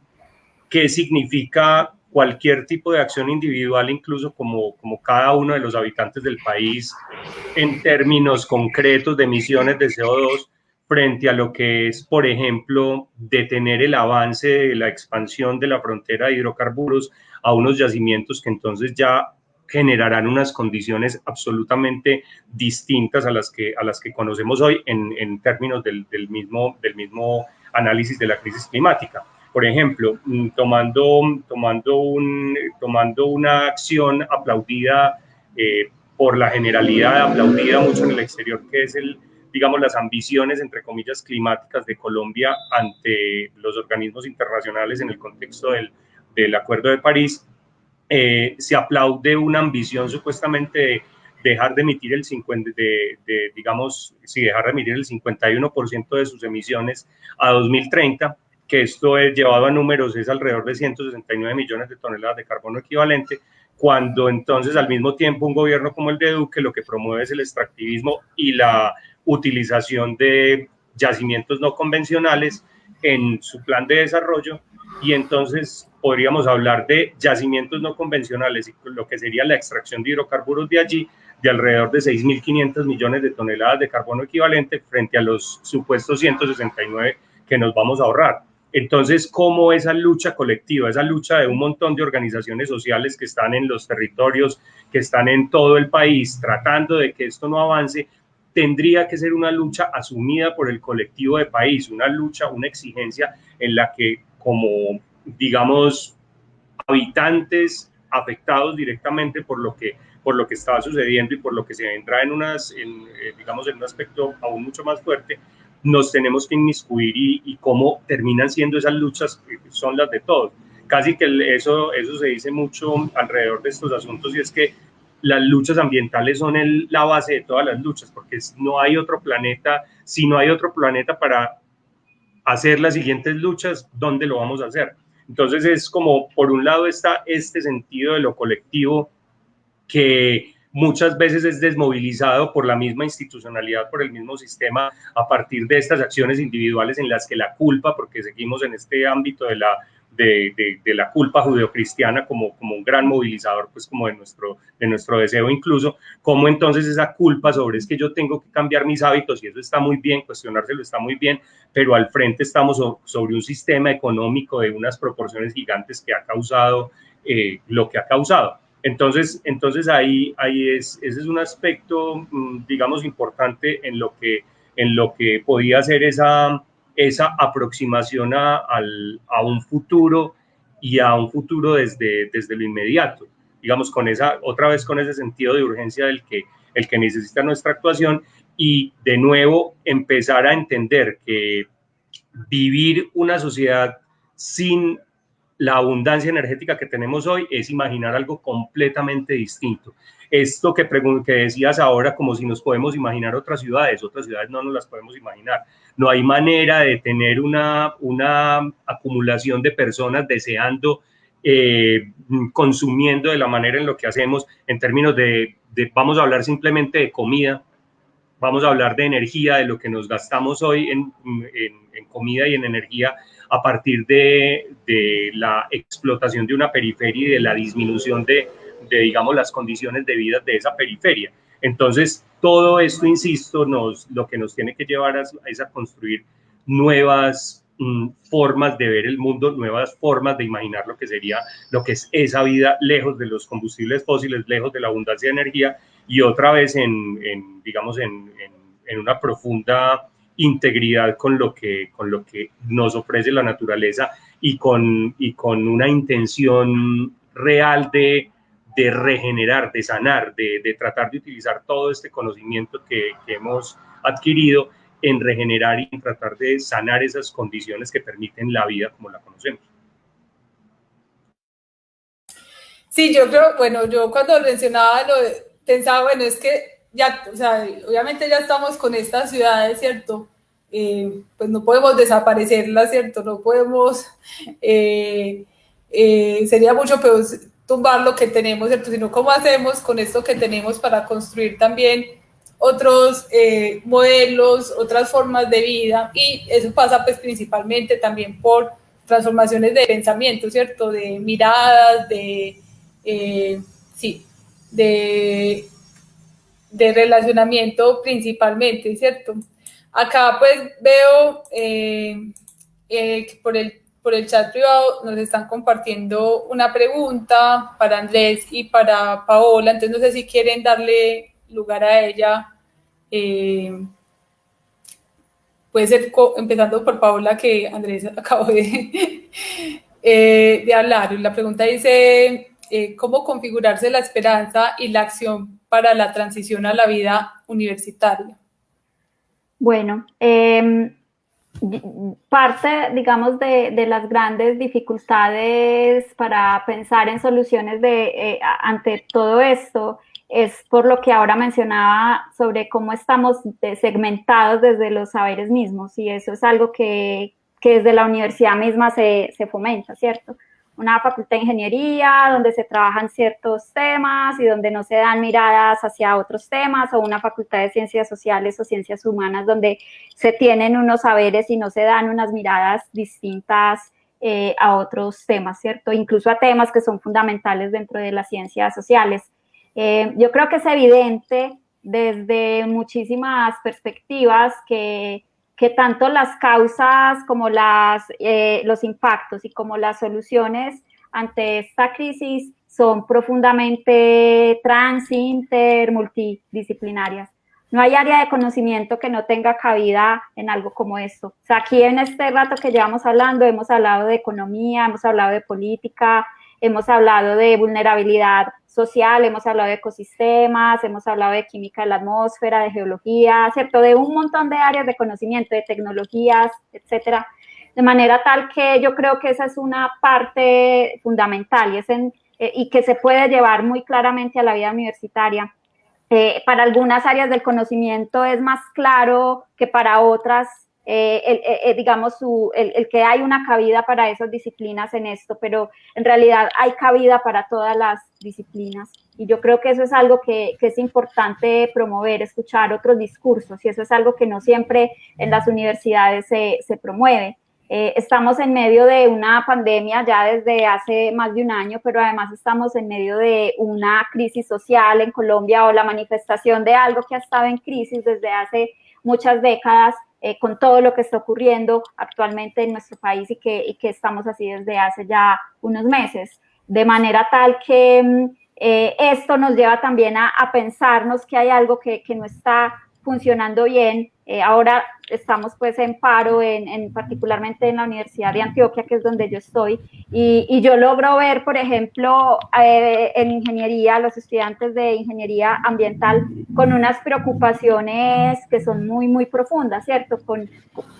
D: ¿Qué significa cualquier tipo de acción individual, incluso como, como cada uno de los habitantes del país, en términos concretos de emisiones de CO2, frente a lo que es, por ejemplo, detener el avance de la expansión de la frontera de hidrocarburos a unos yacimientos que entonces ya generarán unas condiciones absolutamente distintas a las que, a las que conocemos hoy en, términos del, del, mismo, del mismo análisis de la crisis climática. Por ejemplo, mm, tomando, tomando, un, tomando una acción aplaudida eh, por la generalidad, aplaudida mucho en el exterior, que es el, digamos, las ambiciones, entre comillas, climáticas de Colombia ante los organismos internacionales en el contexto del, del Acuerdo de París, eh, se aplaude una ambición supuestamente de dejar de emitir el 50, de, de, digamos, si dejar de emitir el 51% de sus emisiones a 2030, que esto es llevado a números es alrededor de 169 millones de toneladas de carbono equivalente, cuando entonces al mismo tiempo un gobierno como el de Duque lo que promueve es el extractivismo y la utilización de yacimientos no convencionales en su plan de desarrollo y entonces podríamos hablar de yacimientos no convencionales y lo que sería la extracción de hidrocarburos de allí de alrededor de 6.500 millones de toneladas de carbono equivalente frente a los supuestos 169 que nos vamos a ahorrar. Entonces, ¿cómo esa lucha colectiva, esa lucha de un montón de organizaciones sociales que están en los territorios, que están en todo el país, tratando de que esto no avance, tendría que ser una lucha asumida por el colectivo de país, una lucha, una exigencia en la que como, digamos, habitantes afectados directamente por lo que por lo que estaba sucediendo y por lo que se vendrá en unas, en, eh, digamos, en un aspecto aún mucho más fuerte, nos tenemos que inmiscuir y, y cómo terminan siendo esas luchas, son las de todos. Casi que eso, eso se dice mucho alrededor de estos asuntos y es que las luchas ambientales son el, la base de todas las luchas, porque no hay otro planeta, si no hay otro planeta para hacer las siguientes luchas, ¿dónde lo vamos a hacer? Entonces es como, por un lado está este sentido de lo colectivo que muchas veces es desmovilizado por la misma institucionalidad, por el mismo sistema, a partir de estas acciones individuales en las que la culpa, porque seguimos en este ámbito de la de, la culpa judeocristiana como, como un gran movilizador, pues como de nuestro, de nuestro deseo incluso, como entonces esa culpa sobre es que yo tengo que cambiar mis hábitos y eso está muy bien, cuestionárselo está muy bien, pero al frente estamos sobre un sistema económico de unas proporciones gigantes que ha causado eh, lo que ha causado. Entonces, entonces ahí, ahí es, ese es un aspecto, mm, digamos, importante en lo que, en lo que podía ser esa, esa aproximación a, a, un futuro y a un futuro desde, desde lo inmediato, digamos, con esa, otra vez con ese sentido de urgencia del que, el que necesita nuestra actuación y de nuevo empezar a entender que vivir una sociedad sin la abundancia energética que tenemos hoy es imaginar algo completamente distinto esto que, que decías ahora, como si nos podemos imaginar otras ciudades, otras ciudades no nos las podemos imaginar. No hay manera de tener una, una acumulación de personas deseando, eh, consumiendo de la manera en lo que hacemos en términos de, vamos a hablar simplemente de comida, vamos a hablar de energía, de lo que nos gastamos hoy en, en, en comida y en energía a partir de, de, la explotación de una periferia y de la disminución de, de, digamos, las condiciones de vida de esa periferia. Entonces, todo esto, insisto, nos, lo que nos tiene que llevar es, a construir nuevas, mm, formas de ver el mundo, nuevas formas de imaginar lo que sería, lo que es esa vida lejos de los combustibles fósiles, lejos de la abundancia de energía y otra vez en, digamos, en, en, una profunda integridad con lo, que, con lo que nos ofrece la naturaleza y con, y con una intención real de, de regenerar, de sanar, de, de, tratar de utilizar todo este conocimiento que, que hemos adquirido en regenerar y en tratar de sanar esas condiciones que permiten la vida como la conocemos.
B: Sí, yo creo, bueno, yo cuando mencionaba lo pensaba, bueno, es que ya, o sea, obviamente ya estamos con estas ciudades, ¿cierto? Eh, pues no podemos desaparecerlas, ¿cierto? No podemos, eh, eh, sería mucho peor tumbar lo que tenemos, ¿cierto? Sino cómo hacemos con esto que tenemos para construir también otros eh, modelos, otras formas de vida y eso pasa pues principalmente también por transformaciones de pensamiento, ¿cierto? De miradas, de, eh, sí, de, de relacionamiento principalmente, ¿cierto? Acá pues veo eh, que por el, por el chat privado nos están compartiendo una pregunta para Andrés y para Paola, entonces no sé si quieren darle lugar a ella. Eh, puede ser empezando por Paola, que Andrés acabó de, eh, de hablar. La pregunta dice, eh, ¿cómo configurarse la esperanza y la acción para la transición a la vida universitaria?
C: Bueno, em, parte, digamos, de, de, las grandes dificultades para pensar en soluciones de, ante todo esto es por lo que ahora mencionaba sobre cómo estamos segmentados desde los saberes mismos y eso es algo que, que desde la universidad misma se, se, fomenta, ¿cierto? Una facultad de ingeniería donde se trabajan ciertos temas y donde no se dan miradas hacia otros temas o una facultad de ciencias sociales o ciencias humanas donde se tienen unos saberes y no se dan unas miradas distintas eh, a otros temas, ¿cierto? Incluso a temas que son fundamentales dentro de las ciencias sociales. Eh, yo creo que es evidente desde muchísimas perspectivas que, que tanto las causas como las, eh, los impactos y como las soluciones ante esta crisis son profundamente trans, inter, multidisciplinarias. No hay área de conocimiento que no tenga cabida en algo como esto. O sea, aquí en este rato que llevamos hablando, hemos hablado de economía, hemos hablado de política, hemos hablado de vulnerabilidad social, hemos hablado de ecosistemas, hemos hablado de química de la atmósfera, de geología, ¿cierto? De un montón de áreas de conocimiento, de tecnologías, etcétera. De manera tal que yo creo que esa es una parte fundamental y, es en, eh, y que se puede llevar muy claramente a la vida universitaria. Eh, para algunas áreas del conocimiento es más claro que para otras eh, el, eh, eh, digamos, el, que hay una cabida para esas disciplinas en esto, pero en realidad hay cabida para todas las disciplinas. Y yo creo que eso es algo que, es importante promover, escuchar otros discursos, y eso es algo que no siempre en las universidades se, promueve. Estamos en medio de una pandemia ya desde hace más de un año, pero además estamos en medio de una crisis social en Colombia o la manifestación de algo que ha estado en crisis desde hace muchas décadas eh, con todo lo que está ocurriendo actualmente en nuestro país y que, y que estamos así desde hace ya unos meses. De manera tal que mm, eh, esto nos lleva también a, a, pensarnos que hay algo que, que no está funcionando bien eh, ahora estamos pues en paro, en, en, particularmente en la Universidad de Antioquia, que es donde yo estoy, y, y yo logro ver, por ejemplo, eh, en ingeniería, los estudiantes de ingeniería ambiental con unas preocupaciones que son muy, muy profundas, ¿cierto? Con,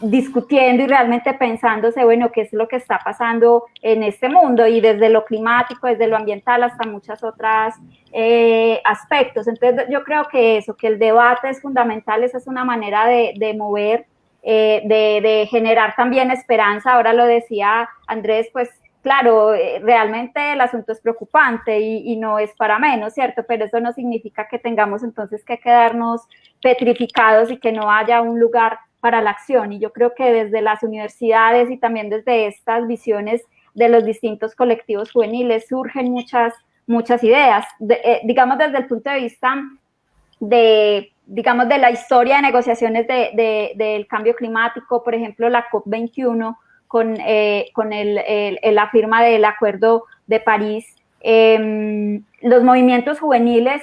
C: discutiendo y realmente pensándose, bueno, qué es lo que está pasando en este mundo, y desde lo climático, desde lo ambiental, hasta muchas otras eh, aspectos. Entonces, yo creo que eso, que el debate es fundamental, esa es una manera de de, mover, eh, de, generar también esperanza. Ahora lo decía Andrés, pues claro, eh, realmente el asunto es preocupante y, no es para menos, ¿cierto? Pero eso no significa que tengamos entonces que quedarnos petrificados y que no haya un lugar para la acción. Y yo creo que desde las universidades y también desde estas visiones de los distintos colectivos juveniles surgen muchas, muchas ideas, de, eh, digamos desde el punto de vista de digamos, de la historia de negociaciones de, de, del cambio climático, por ejemplo, la COP21 con, con la firma del Acuerdo de París, em, los movimientos juveniles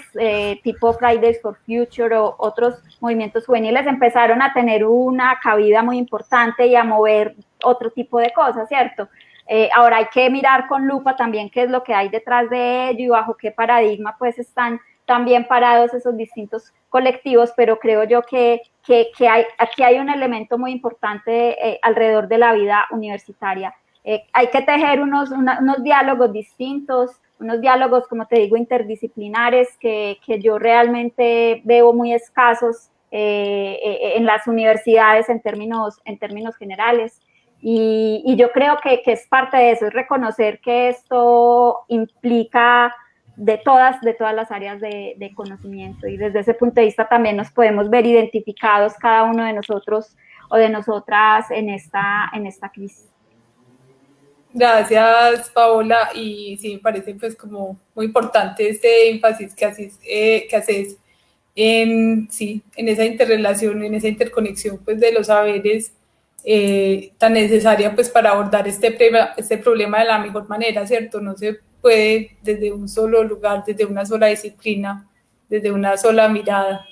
C: tipo Fridays for Future o otros movimientos juveniles empezaron a tener una cabida muy importante y a mover otro tipo de cosas, ¿cierto? Eh, ahora hay que mirar con lupa también qué es lo que hay detrás de ello y bajo qué paradigma pues están también parados esos distintos colectivos, pero creo yo que, que, hay, aquí hay un elemento muy importante eh, alrededor de la vida universitaria. Eh, hay que tejer unos, unos diálogos distintos, unos diálogos, como te digo, interdisciplinares que, que yo realmente veo muy escasos en las universidades en términos, en términos generales. Y, yo creo que, es parte de eso, es reconocer que esto implica de todas, de todas las áreas de, conocimiento y desde ese punto de vista también nos podemos ver identificados cada uno de nosotros o de nosotras en esta, en esta crisis.
B: Gracias, Paola, y sí, me parece pues como muy importante este énfasis que haces, eh, que haces en, sí, en esa interrelación, en esa interconexión pues de los saberes eh, tan necesaria pues para abordar este, este problema de la mejor manera, ¿cierto? No se puede desde un solo lugar, desde una sola disciplina, desde una sola mirada.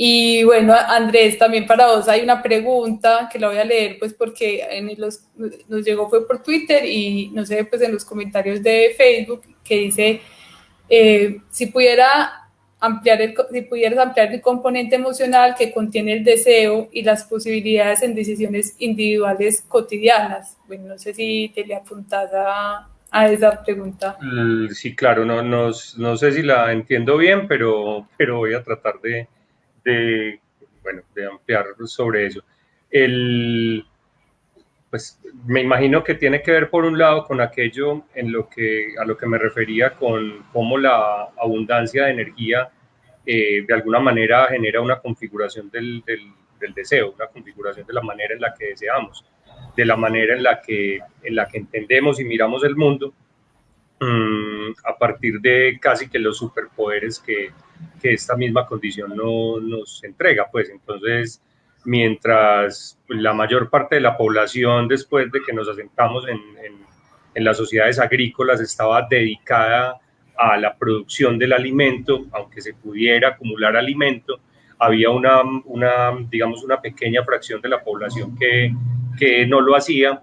B: Y bueno, Andrés, también para vos hay una pregunta que la voy a leer pues porque en los, nos llegó fue por Twitter y no sé, pues en los comentarios de Facebook que dice, eh, si pudiera ampliar el, si pudieras ampliar el componente emocional que contiene el deseo y las posibilidades en decisiones individuales cotidianas. Bueno, no sé si te le apuntas a, a esa pregunta.
D: Sí, claro, no, no, no, sé si la entiendo bien, pero, pero voy a tratar de, de, bueno, de ampliar sobre eso. El, pues me imagino que tiene que ver por un lado con aquello en lo que, a lo que me refería con cómo la abundancia de energía eh, de alguna manera genera una configuración del, del, deseo, una configuración de la manera en la que deseamos, de la manera en la que, en la que entendemos y miramos el mundo, mm, a partir de casi que los superpoderes que, que esta misma condición no, nos entrega. Pues entonces, mientras la mayor parte de la población, después de que nos asentamos en, en, las sociedades agrícolas, estaba dedicada a la producción del alimento, aunque se pudiera acumular alimento, había una, una digamos, una pequeña fracción de la población que, que no lo hacía.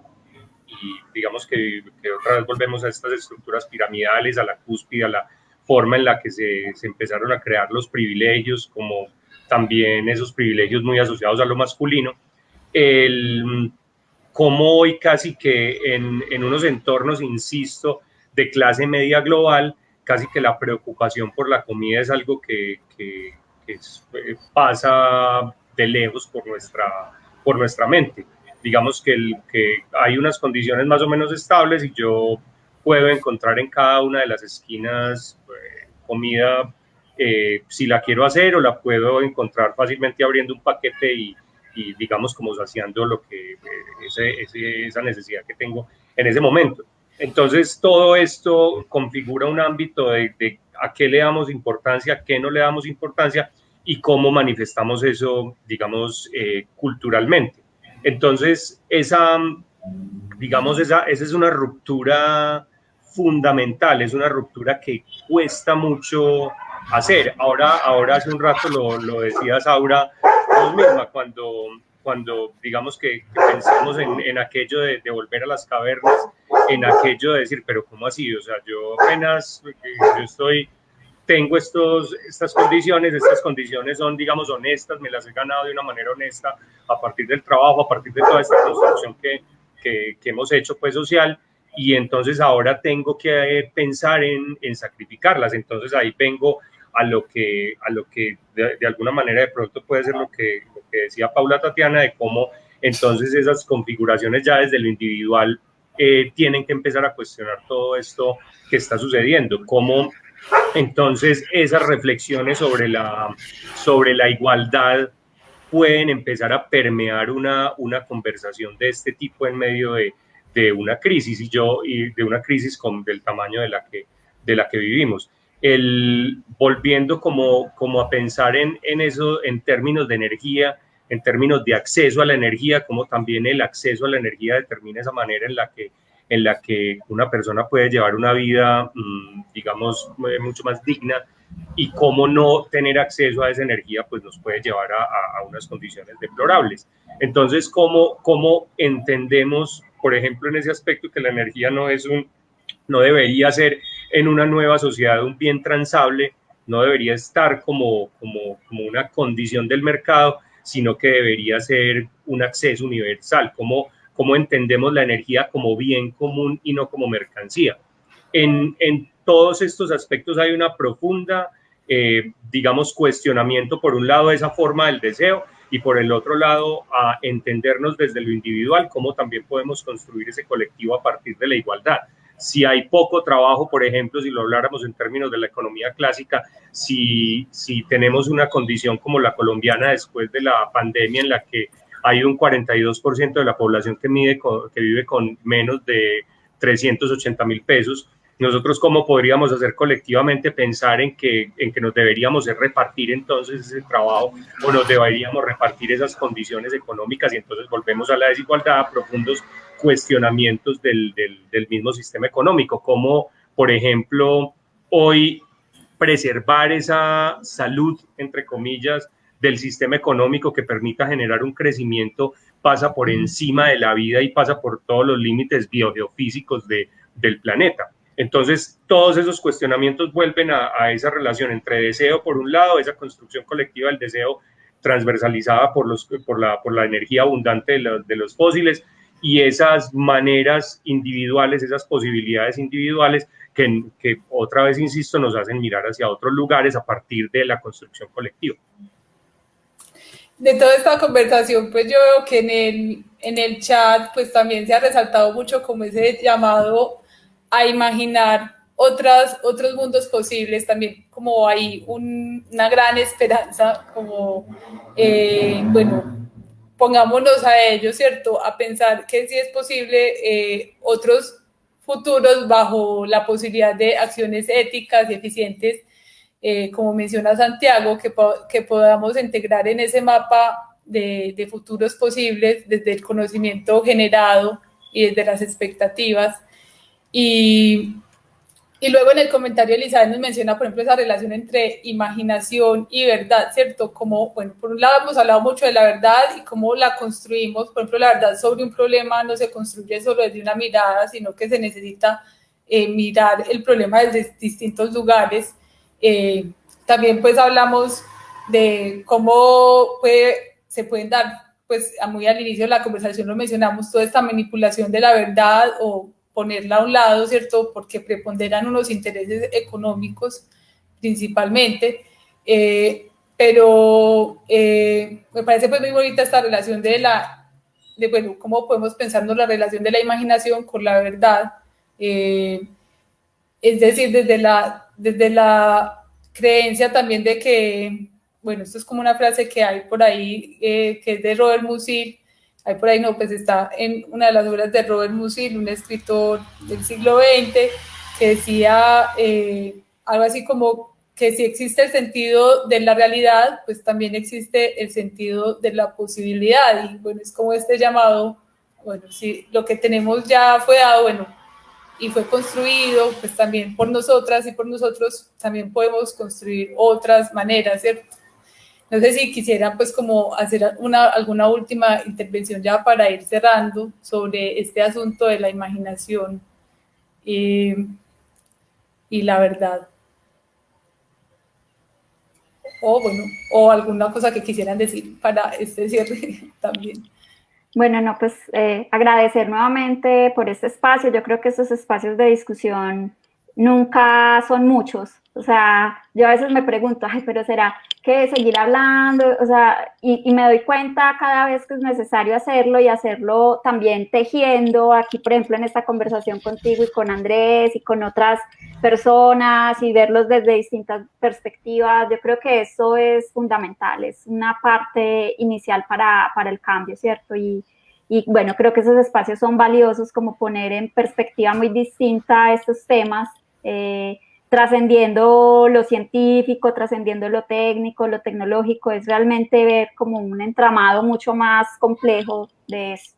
D: Y digamos que, que, otra vez volvemos a estas estructuras piramidales, a la cúspide, a la forma en la que se, se empezaron a crear los privilegios, como también esos privilegios muy asociados a lo masculino, el, como hoy casi que en, en, unos entornos, insisto, de clase media global, casi que la preocupación por la comida es algo que, que, eh, pasa de lejos por nuestra, por nuestra mente. Digamos que, el, que hay unas condiciones más o menos estables y yo puedo encontrar en cada una de las esquinas eh, comida eh, si la quiero hacer o la puedo encontrar fácilmente abriendo un paquete y, y digamos como saciando lo que ese, esa necesidad que tengo en ese momento. Entonces todo esto configura un ámbito de, a qué le damos importancia, a qué no le damos importancia y cómo manifestamos eso, digamos, eh, culturalmente. Entonces esa, digamos, esa, esa es una ruptura fundamental, es una ruptura que cuesta mucho hacer. Ahora, ahora hace un rato lo, lo decías, Aura, vos misma, cuando, cuando digamos que, pensamos en, en, aquello de, volver a las cavernas, en aquello de decir, pero ¿cómo así? O sea, yo apenas, yo estoy, tengo estos, estas condiciones, estas condiciones son, digamos, honestas, me las he ganado de una manera honesta a partir del trabajo, a partir de toda esta construcción que, que, que hemos hecho, pues, social, y entonces ahora tengo que pensar en, en sacrificarlas, entonces ahí vengo a lo que, a lo que de, alguna manera de pronto puede ser lo que, lo que, decía Paula Tatiana, de cómo entonces esas configuraciones ya desde lo individual eh, tienen que empezar a cuestionar todo esto que está sucediendo, cómo entonces esas reflexiones sobre la, sobre la igualdad pueden empezar a permear una, una conversación de este tipo en medio de, de una crisis y yo y de una crisis con, del tamaño de la que, de la que vivimos. El, volviendo como, como a pensar en, en eso en términos de energía, en términos de acceso a la energía, cómo también el acceso a la energía determina esa manera en la que, en la que una persona puede llevar una vida, mm, digamos, mucho más digna y cómo no tener acceso a esa energía pues nos puede llevar a, unas condiciones deplorables. Entonces, ¿cómo, ¿cómo entendemos, por ejemplo, en ese aspecto que la energía no es un, no debería ser en una nueva sociedad un bien transable, no debería estar como, como, como una condición del mercado, sino que debería ser un acceso universal, como cómo entendemos la energía como bien común y no como mercancía. En, en todos estos aspectos hay una profunda, eh, digamos, cuestionamiento, por un lado, esa forma del deseo y por el otro lado, a entendernos desde lo individual, cómo también podemos construir ese colectivo a partir de la igualdad. Si hay poco trabajo, por ejemplo, si lo habláramos en términos de la economía clásica, si, si tenemos una condición como la colombiana después de la pandemia en la que hay un 42% de la población que, mide que vive con menos de 380 mil pesos, nosotros cómo podríamos hacer colectivamente pensar en que, en que nos deberíamos repartir entonces ese trabajo o nos deberíamos repartir esas condiciones económicas y entonces volvemos a la desigualdad, a profundos cuestionamientos del, del, del mismo sistema económico, como por ejemplo hoy preservar esa salud, entre comillas, del sistema económico que permita generar un crecimiento pasa por encima de la vida y pasa por todos los límites biogeofísicos de, del planeta. Entonces, todos esos cuestionamientos vuelven a, esa relación entre deseo, por un lado, esa construcción colectiva del deseo transversalizada por, los, por, la, por la energía abundante de, los fósiles y esas maneras individuales, esas posibilidades individuales que, que, otra vez, insisto, nos hacen mirar hacia otros lugares a partir de la construcción colectiva.
B: De toda esta conversación, pues yo veo que en el, en el chat, pues también se ha resaltado mucho como ese llamado a imaginar otras, otros mundos posibles, también como hay una gran esperanza, como, eh, bueno, pongámonos a ello, ¿cierto? A pensar que sí es posible eh, otros futuros bajo la posibilidad de acciones éticas y eficientes, eh, como menciona Santiago, que, que podamos integrar en ese mapa de, de futuros posibles desde el conocimiento generado y desde las expectativas y, y luego en el comentario Elizabeth nos menciona, por ejemplo, esa relación entre imaginación y verdad, ¿cierto? Como, bueno, por un lado hemos hablado mucho de la verdad y cómo la construimos. Por ejemplo, la verdad sobre un problema no se construye solo desde una mirada, sino que se necesita eh, mirar el problema desde distintos lugares. Eh, también pues hablamos de cómo puede, se pueden dar, pues muy al inicio de la conversación lo mencionamos, toda esta manipulación de la verdad o ponerla a un lado, ¿cierto? Porque preponderan unos intereses económicos principalmente, eh, pero eh, me parece pues muy bonita esta relación de la, de bueno, cómo podemos pensarnos la relación de la imaginación con la verdad, eh, es decir, desde la, desde la creencia también de que, bueno, esto es como una frase que hay por ahí, que es de Robert Musil, Ahí por ahí no, pues está en una de las obras de Robert Musil, un escritor del siglo XX, que decía eh, algo así como que si existe el sentido de la realidad, pues también existe el sentido de la posibilidad. Y bueno, es como este llamado, bueno, si lo que tenemos ya fue dado, bueno, y fue construido, pues también por nosotras y por nosotros también podemos construir otras maneras, ¿cierto? No sé si quisieran pues como hacer una, alguna última intervención ya para ir cerrando sobre este asunto de la imaginación y, y la verdad. O bueno, o alguna cosa que quisieran decir para este cierre también.
C: Bueno, no, pues eh, agradecer nuevamente por este espacio. Yo creo que estos espacios de discusión nunca son muchos. O sea, yo a veces me pregunto, ay, pero será que seguir hablando, o sea, y, me doy cuenta cada vez que es necesario hacerlo y hacerlo también tejiendo, aquí por ejemplo en esta conversación contigo y con Andrés y con otras personas y verlos desde distintas perspectivas, yo creo que eso es fundamental, es una parte inicial para, para el cambio, ¿cierto? Y, y bueno, creo que esos espacios son valiosos como poner en perspectiva muy distinta estos temas. Eh, trascendiendo lo científico, trascendiendo lo técnico, lo tecnológico, es realmente ver como un entramado mucho más complejo de eso.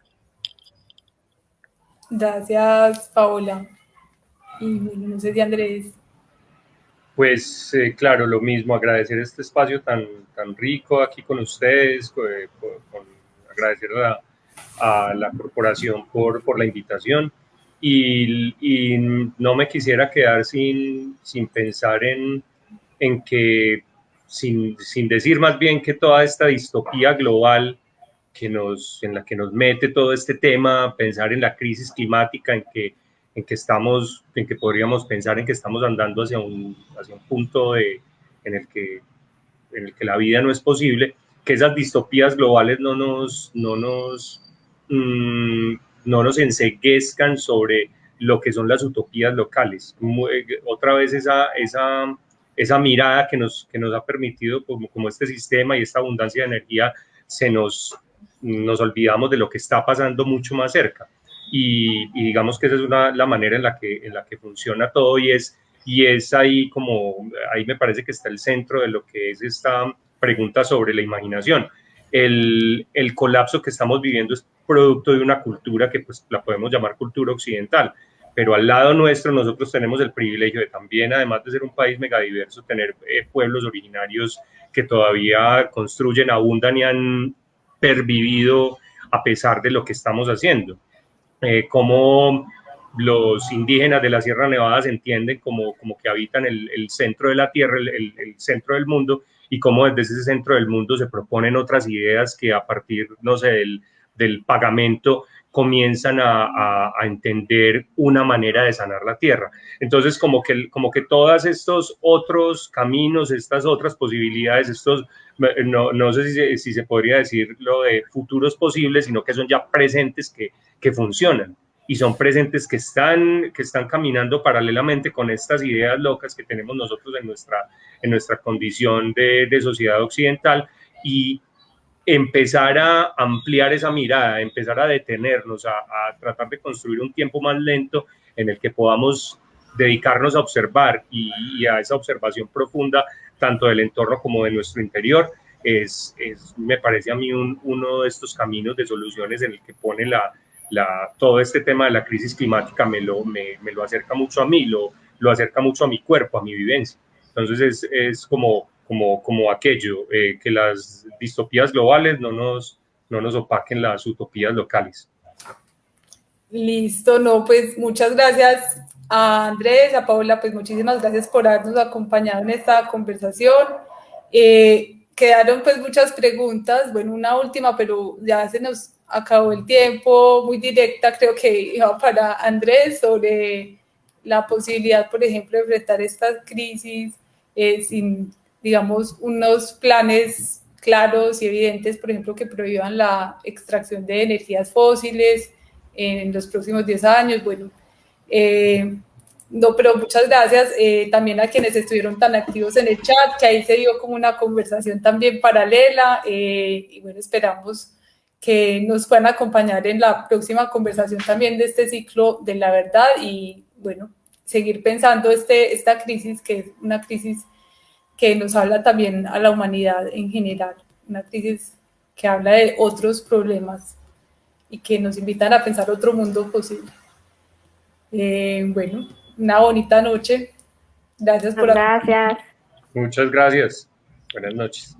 B: Gracias, Paola. Y bueno, no sé si Andrés.
D: Pues eh, claro, lo mismo, agradecer este espacio tan, tan rico aquí con ustedes, eh, agradecer a, a, la corporación por, por la invitación y, no me quisiera quedar sin, sin pensar en, en que, sin, sin, decir más bien que toda esta distopía global que nos, en la que nos mete todo este tema, pensar en la crisis climática, en que, en que estamos, en que podríamos pensar en que estamos andando hacia un, hacia un punto de, en, el que, en el que la vida no es posible, que esas distopías globales no nos, no nos, mmm, no nos enseguezcan sobre lo que son las utopías locales. otra vez esa, esa, esa mirada que nos, que nos ha permitido, como, como este sistema y esta abundancia de energía, se nos, nos olvidamos de lo que está pasando mucho más cerca. Y, digamos que esa es una, la manera en la, que, en la que funciona todo y es, y es ahí como, ahí me parece que está el centro de lo que es esta pregunta sobre la imaginación. El, el colapso que estamos viviendo es producto de una cultura que pues la podemos llamar cultura occidental, pero al lado nuestro nosotros tenemos el privilegio de también, además de ser un país megadiverso, tener eh, pueblos originarios que todavía construyen, abundan y han pervivido a pesar de lo que estamos haciendo. Eh, como los indígenas de la Sierra Nevada se entienden como, como que habitan el, el centro de la Tierra, el, el, centro del mundo, y cómo desde ese centro del mundo se proponen otras ideas que a partir, no sé, del del pagamento comienzan a, entender una manera de sanar la tierra. Entonces, como que, como que todos estos otros caminos, estas otras posibilidades, estos, no, no sé si, si, se podría decir lo de futuros posibles, sino que son ya presentes que, que funcionan y son presentes que están, que están caminando paralelamente con estas ideas locas que tenemos nosotros en nuestra, en nuestra condición de, de sociedad occidental y, empezar a ampliar esa mirada, empezar a detenernos, a, tratar de construir un tiempo más lento en el que podamos dedicarnos a observar y, a esa observación profunda, tanto del entorno como de nuestro interior, es, me parece a mí uno de estos caminos de soluciones en el que pone la, la, todo este tema de la crisis climática, me lo, me, me lo acerca mucho a mí, lo, lo acerca mucho a mi cuerpo, a mi vivencia. Entonces es, es como como, como aquello, eh, que las distopías globales no nos, no nos opaquen las utopías locales.
B: Listo, no, pues muchas gracias a Andrés, a Paula, pues muchísimas gracias por habernos acompañado en esta conversación. Eh, quedaron pues muchas preguntas, bueno, una última, pero ya se nos acabó el tiempo, muy directa creo que iba para Andrés sobre la posibilidad, por ejemplo, de enfrentar esta crisis eh, sin digamos, unos planes claros y evidentes, por ejemplo, que prohíban la extracción de energías fósiles en los próximos 10 años. Bueno, eh, no, pero muchas gracias eh, también a quienes estuvieron tan activos en el chat, que ahí se dio como una conversación también paralela eh, y bueno, esperamos que nos puedan acompañar en la próxima conversación también de este ciclo de la verdad y bueno, seguir pensando este, esta crisis que es una crisis que nos habla también a la humanidad en general, una crisis que habla de otros problemas y que nos invitan a pensar otro mundo posible. Eh, bueno, una bonita noche. Gracias por
C: Gracias.
D: Muchas gracias. Buenas noches.